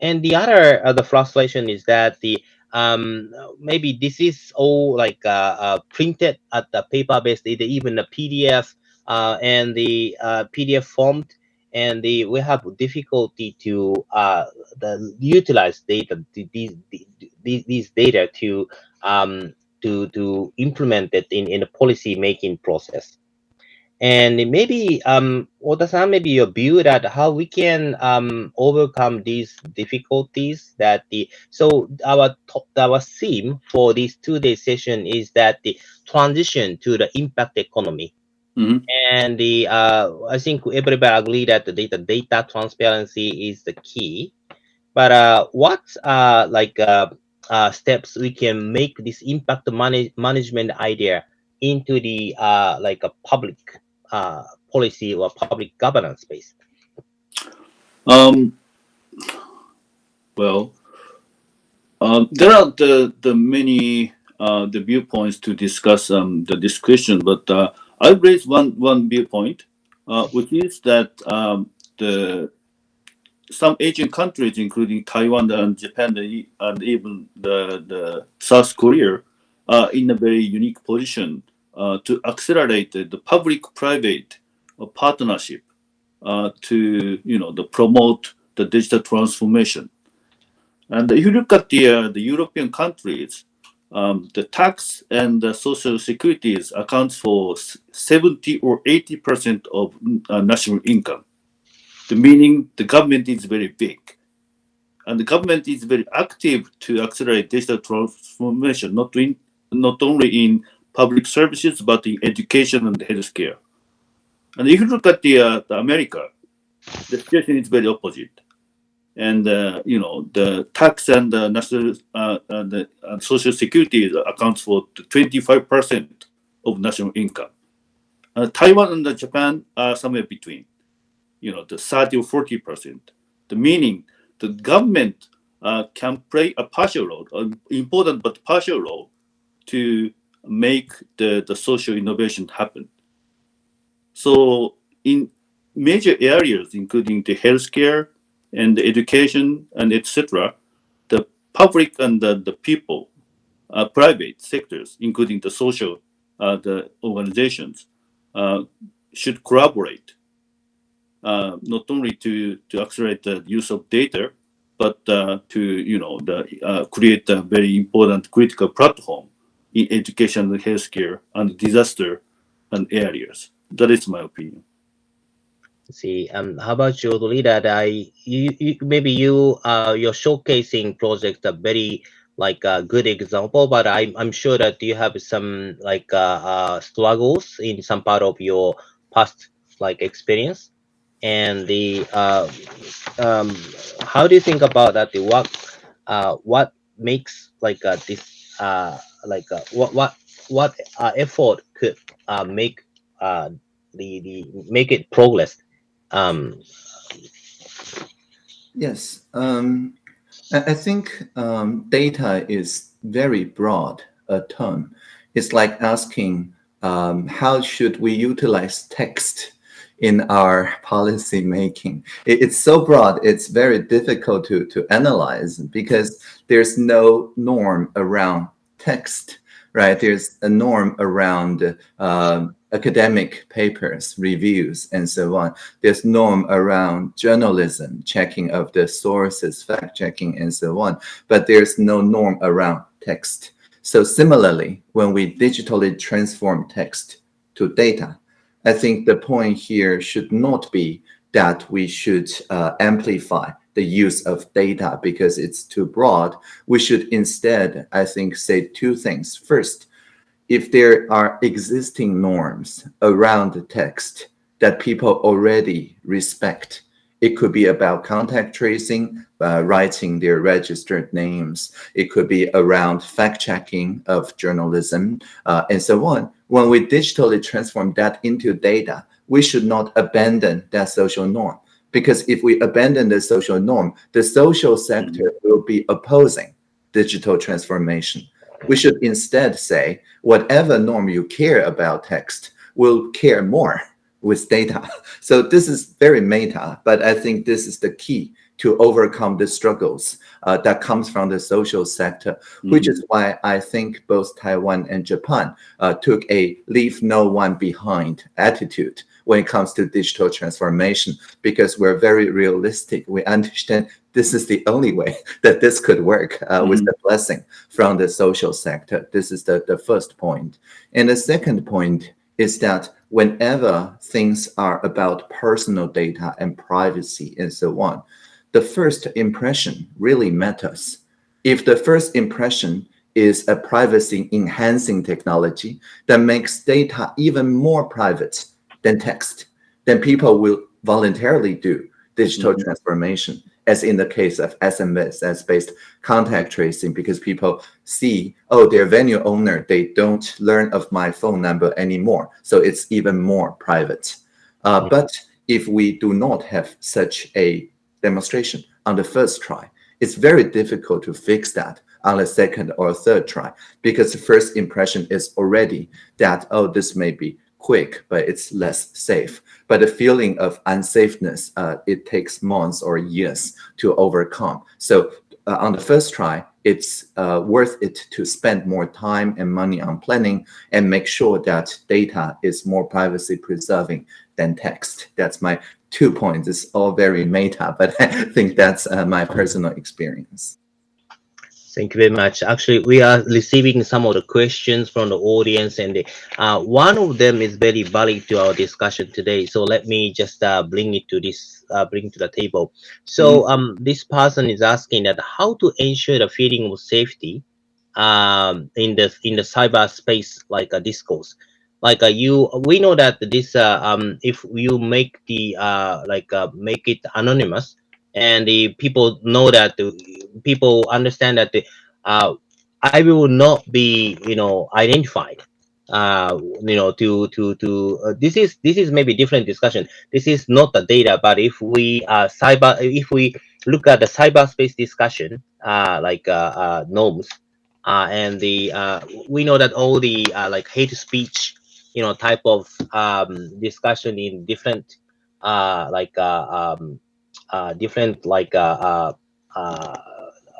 and the other uh, the frustration is that the um maybe this is all like uh, uh printed at the paper based even the pdf uh and the pdf formed and the we have difficulty to uh the utilize data these these, these data to um to to implement it in in the policy making process and maybe um Ota-san, maybe your view that how we can um overcome these difficulties that the so our top our theme for this two-day session is that the transition to the impact economy Mhm. and the uh i think everybody agree that the data data transparency is the key but uh what uh like uh, uh steps we can make this impact manage management idea into the uh like a public uh, policy or public governance space? Um, well, um, there are the the many uh, the viewpoints to discuss um, the discussion, but uh, I raise one one viewpoint, uh, which is that um, the some Asian countries, including Taiwan and Japan and even the, the South Korea, are in a very unique position uh, to accelerate the, public-private uh, partnership uh, to you know the promote the digital transformation. And if you look at the uh, the European countries, um, the tax and the social securities accounts for 70 or 80 percent of uh, national income. The meaning the government is very big, and the government is very active to accelerate digital transformation, not in not only in public services, but in education and healthcare. And if you look at the, uh, the America, the situation is very opposite. And uh, you know the tax and the national uh, and the and social security accounts for 25 percent of national income. Uh, Taiwan and Japan are somewhere between, you know, the 30 or 40 percent. The meaning the government uh, can play a partial role, an important but partial role, to make the, the social innovation happen. So in major areas, including the healthcare and the education and etc., the public and the, the people, uh, private sectors, including the social uh, the organizations, uh, should collaborate uh, not only to, to accelerate the use of data, but uh, to you know the, uh, create a very important critical platform in education and healthcare and disaster and areas. That is my opinion. See, um, how about you, Lida? I you, you maybe you uh your showcasing project a very like a good example, but I'm I'm sure that you have some like uh, uh struggles in some part of your past like experience, and the uh um how do you think about that? The what uh what makes like uh this uh like uh, what what what uh, effort could uh, make uh, the the make it progress um yes um i, I think um, data is very broad a term it's like asking um, how should we utilize text in our policy making. It, it's so broad, it's very difficult to, to analyze because there's no norm around text, right? There's a norm around uh, academic papers, reviews, and so on. There's norm around journalism, checking of the sources, fact checking, and so on. But there's no norm around text. So similarly, when we digitally transform text to data, I think the point here should not be that we should uh, amplify the use of data because it's too broad. We should instead, I think, say two things. First, if there are existing norms around the text that people already respect It could be about contact tracing, uh, writing their registered names. It could be around fact checking of journalism uh, and so on. When we digitally transform that into data, we should not abandon that social norm. Because if we abandon the social norm, the social sector will be opposing digital transformation. We should instead say, whatever norm you care about text will care more with data. So this is very meta, but I think this is the key to overcome the struggles uh, that comes from the social sector, mm. which is why I think both Taiwan and Japan uh, took a leave no one behind attitude when it comes to digital transformation, because we're very realistic. We understand this is the only way that this could work uh, mm. with the blessing from the social sector. This is the, the first point. And the second point is that whenever things are about personal data and privacy and so on, the first impression really matters. If the first impression is a privacy enhancing technology that makes data even more private than text, then people will voluntarily do digital mm -hmm. transformation, as in the case of SMS based contact tracing, because people see, oh, their venue owner, they don't learn of my phone number anymore. So it's even more private. Uh, mm -hmm. But if we do not have such a demonstration on the first try. It's very difficult to fix that on the second or third try because the first impression is already that, oh, this may be quick, but it's less safe. But the feeling of unsafeness, uh, it takes months or years to overcome. So uh, on the first try, it's uh, worth it to spend more time and money on planning and make sure that data is more privacy preserving than text. That's my two points. It's all very meta, but I think that's uh, my personal experience. Thank you very much. Actually, we are receiving some of the questions from the audience, and uh, one of them is very valid to our discussion today. So let me just uh, bring it to this, uh, bring to the table. So mm. um, this person is asking that how to ensure the feeling of safety um, in the in the cyberspace like a discourse like uh, you we know that this uh, um if you make the uh like uh, make it anonymous and the people know that the people understand that the uh i will not be you know identified uh you know to to to uh, this is this is maybe different discussion. This is not the data but if we uh cyber if we look at the cyberspace discussion uh like uh, uh norms uh and the uh we know that all the uh, like hate speech you know type of um, discussion in different uh, like uh, um, uh, different like uh, uh, uh,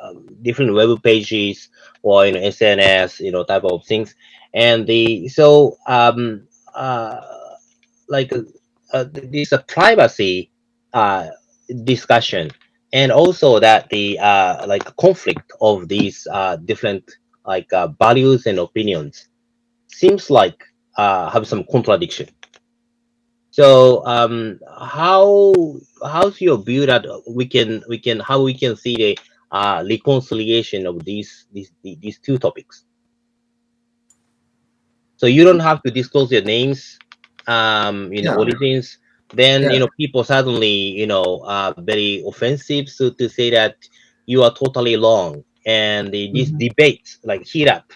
um, different web pages or you know SNS you know type of things and the so um, like this a privacy discussion and also that the like conflict of these different like values and opinions seems like uh, have some contradiction. So um, how how's your view that we can we can how we can see the uh, reconciliation of these these these two topics? So you don't have to disclose your names, um, you know, yeah. origins. Then yeah. you know people suddenly you know uh, very offensive. So to say that you are totally wrong, and the, these mm -hmm. debates like heat up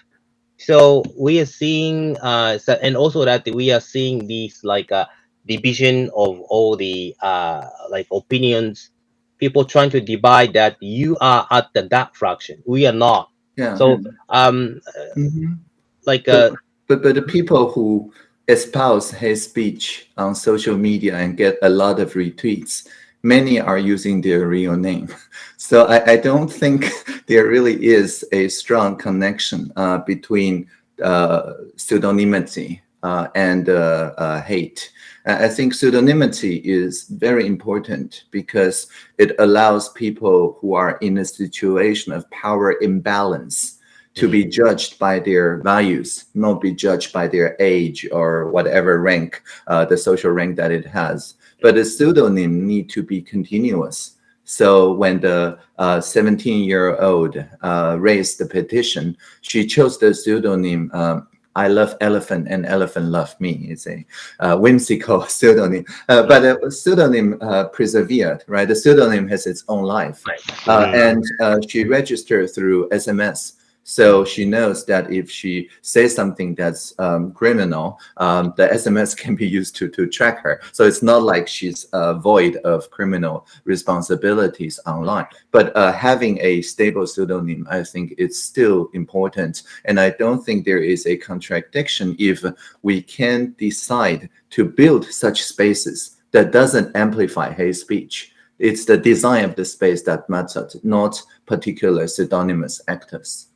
so we are seeing uh and also that we are seeing these like uh division of all the uh like opinions people trying to divide that you are at the that fraction we are not yeah so um mm -hmm. like uh but, but but the people who espouse hate speech on social media and get a lot of retweets many are using their real name. So I, I don't think there really is a strong connection uh, between uh, pseudonymity uh, and uh, uh, hate. I think pseudonymity is very important because it allows people who are in a situation of power imbalance to be judged by their values, not be judged by their age or whatever rank, uh, the social rank that it has but the pseudonym need to be continuous. So when the 17-year-old uh, uh, raised the petition, she chose the pseudonym uh, I love elephant and elephant love me. It's a uh, whimsical pseudonym, uh, but the pseudonym uh, persevered, right? The pseudonym has its own life. Uh, Mm. and uh, she registered through SMS. So she knows that if she says something that's um, criminal, um, the SMS can be used to, to track her. So it's not like she's uh, void of criminal responsibilities online. But uh, having a stable pseudonym, I think it's still important. And I don't think there is a contradiction if we can decide to build such spaces that doesn't amplify hate speech. It's the design of the space that matters, not particular pseudonymous actors.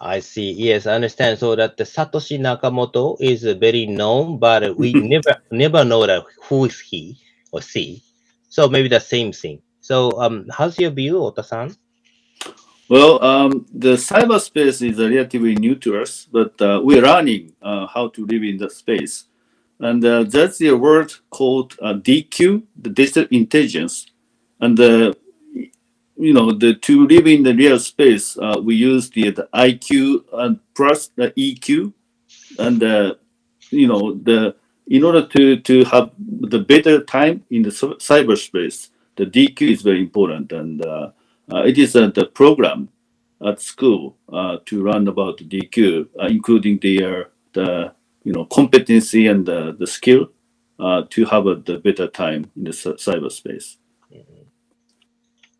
I see. Yes, I understand. So that the Satoshi Nakamoto is very known, but we never never know that who is he or she. So maybe the same thing. So um, how's your view, Ota-san? Well, um, the cyberspace is relatively new to us, but uh, we're learning uh, how to live in the space. And uh, that's the word called uh, DQ, the digital intelligence. And uh, you know, the to live in the real space, uh, we use the, the IQ and plus the EQ, and uh, you know, the in order to to have the better time in the cyberspace, the DQ is very important, and uh, uh, it is uh, the program at school uh, to learn about the DQ, including the the you know competency and the, the skill to have a, the better time in the cyberspace.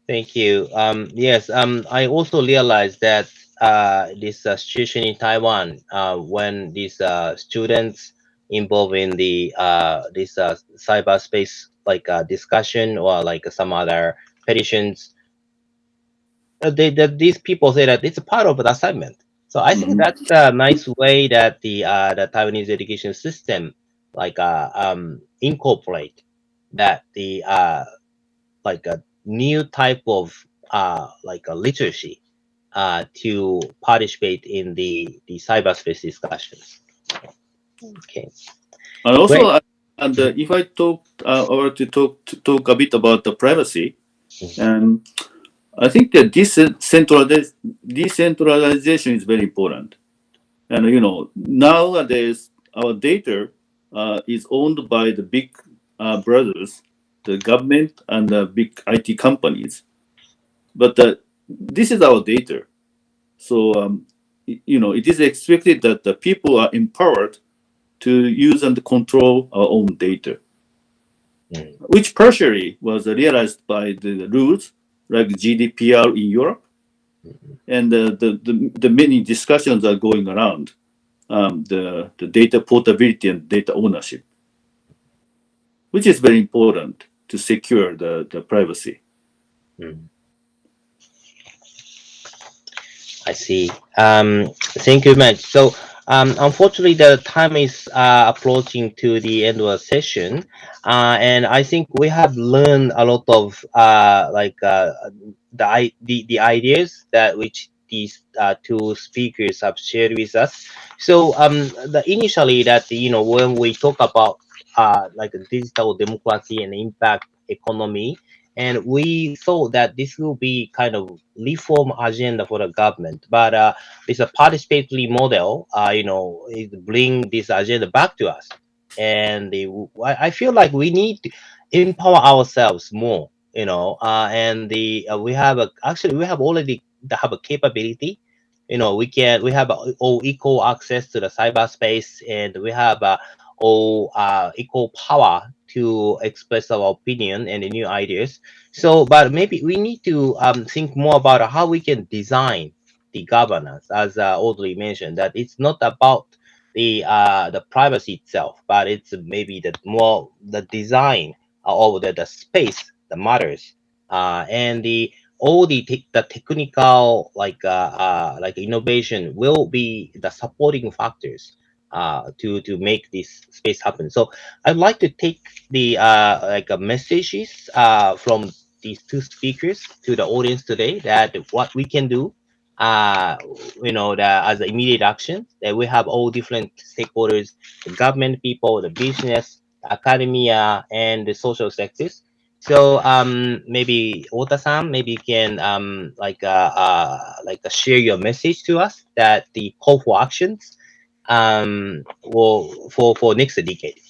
Thank you. Um, yes, um, I also realized that uh, this uh, situation in Taiwan, uh, when these uh, students involved in the uh, this uh, cyberspace like uh, discussion or like some other petitions, they, that these people say that it's a part of the assignment. So I think Mhm. that's a nice way that the uh, the Taiwanese education system like uh, um, incorporate that the uh, like a new type of uh, like a literacy uh, to participate in the the cyberspace discussions. Okay. And also, uh, and uh, if I talk uh, or to talk to talk a bit about the privacy, Mhm. and I think that decentraliz- decentralization is very important. And you know, nowadays our data uh, is owned by the big uh, brothers, the government, and the big IT companies. But uh, this is our data, so um, you know, it is expected that the people are empowered to use and control our own data, Mm. which partially was realized by the rules like GDPR in Europe, and uh, the, the the many discussions are going around um, the the data portability and data ownership, which is very important to secure the, the privacy. Mm. I see. Um, thank you much. So, um, unfortunately, the time is uh, approaching to the end of the session, uh, and I think we have learned a lot of uh, like uh, the, the the ideas that which these uh, two speakers have shared with us. So, um, the initially that you know when we talk about uh, like digital democracy and impact economy, and we thought that this will be kind of reform agenda for the government. But uh, it's a participatory model uh, you know it bring this agenda back to us. And the, I feel like we need to empower ourselves more you know uh, and the uh, we have a actually we have already have a capability. You know we can we have a, all equal access to the cyberspace and we have uh, all uh, equal power to express our opinion and the new ideas. So, but maybe we need to um, think more about how we can design the governance, as uh, Audrey mentioned, that it's not about the uh, the privacy itself, but it's maybe the more the design of the, the space that matters, uh, and the all the tech the technical like uh, uh, like innovation will be the supporting factors uh, to to make this space happen. So I'd like to take the uh, like uh, messages uh, from these two speakers to the audience today that what we can do uh you know that as immediate action that we have all different stakeholders the government people the business academia and the social sectors so um maybe Ota-san maybe you can um like uh, uh like uh, share your message to us that the call for actions um, well, for for next decade?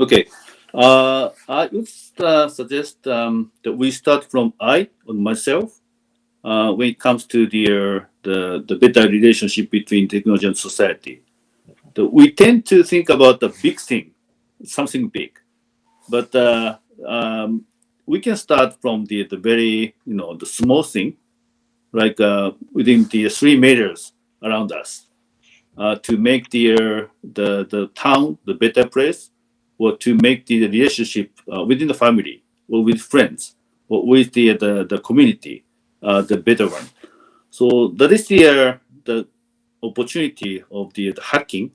Okay. Uh, I would uh, suggest um, that we start from I on myself uh, when it comes to the, uh, the the better relationship between technology and society. The, we tend to think about the big thing, something big, but uh, um, we can start from the the very you know the small thing, like uh, within the three meters around us, uh, to make the uh, the the town the better place or to make the relationship uh, within the family or with friends or with the the, the community uh, the better one. So that is the uh, the opportunity of the, the hacking.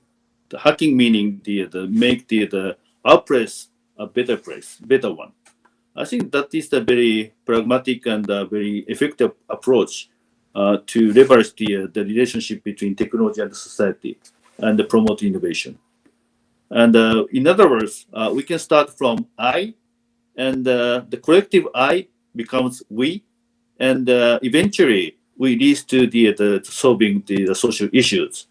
The hacking meaning the the make the the our place a better place, better one. I think that is the very pragmatic and uh, very effective approach to leverage the, uh, the relationship between technology and society and promote innovation. And uh, in other words, uh, we can start from I, and uh, the collective I becomes we, and uh, eventually we leads to the, the solving the, the social issues.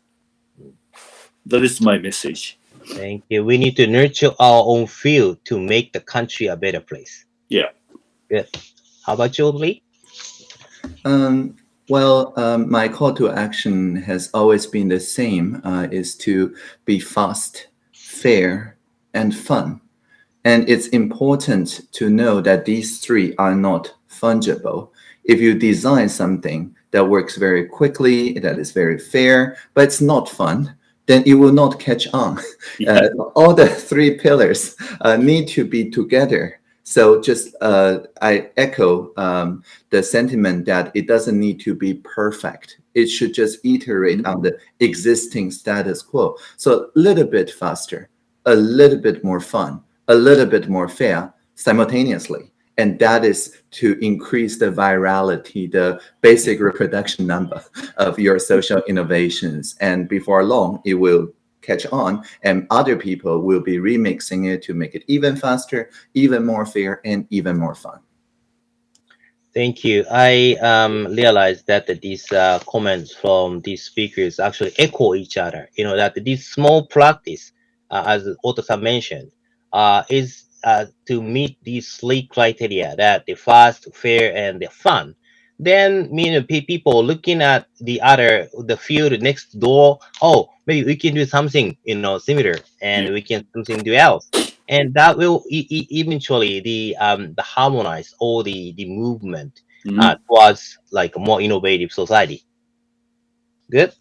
That is my message. Thank you. We need to nurture our own field to make the country a better place. Yeah. Good. How about you, Lee? Um, well, um, my call to action has always been the same, uh, is to be fast, fair, and fun. And it's important to know that these three are not fungible. If you design something that works very quickly, that is very fair, but it's not fun, then it will not catch on. Uh, all the three pillars uh, need to be together. So just uh, I echo um, the sentiment that it doesn't need to be perfect. It should just iterate on the existing status quo. So a little bit faster, a little bit more fun, a little bit more fair simultaneously. And that is to increase the virality, the basic reproduction number of your social innovations. And before long, it will catch on and other people will be remixing it to make it even faster, even more fair, and even more fun. Thank you. I um, realized that these uh, comments from these speakers actually echo each other. You know, that this small practice, uh, as Ota-san mentioned, uh, is uh, to meet these three criteria, that the fast, fair, and the fun. Then, know, pe- people looking at the other, the field next door, oh, maybe we can do something, you know, similar, and Yeah. we can do something else. And that will e- e- eventually the um the harmonize all the the movement Mhm. uh, towards like a more innovative society. Good.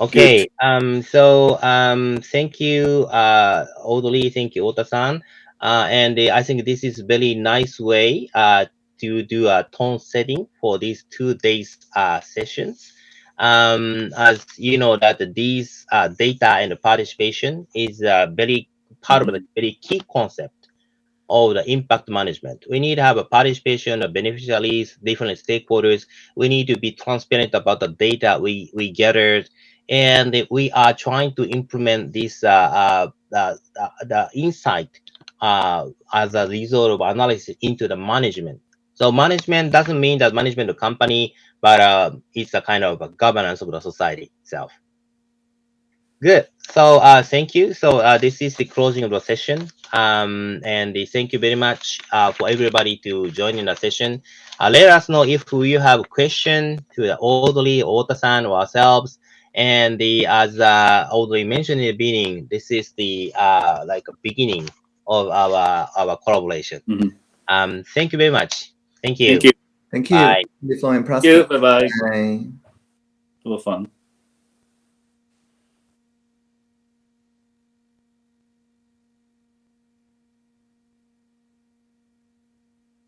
Okay. Um. So um. Thank you, uh, Audrey. Thank you, Ota-san. Uh, and uh, I think this is a very nice way uh to do a tone setting for these two days uh sessions. Um, as you know that these uh, data and the participation is a very part of the very key concept of the impact management. We need to have a participation of beneficiaries, different stakeholders. We need to be transparent about the data we, we gathered. And we are trying to implement this uh, uh, the, the, the insight uh, as a result of analysis into the management. So management doesn't mean that management of company, but uh, it's a kind of a governance of the society itself. Good. So uh, thank you. So uh, this is the closing of the session. Um, and thank you very much uh, for everybody to join in the session. Uh, let us know if you have a question to the Audrey, Ota-san, or ourselves. And the as uh, Audrey mentioned in the beginning, this is the uh, like a beginning of our our collaboration. Mhm. Um, thank you very much. Thank you. Thank you. Thank you. Bye. Be flowing Thank you. prosper. Bye bye. Bye. Have fun.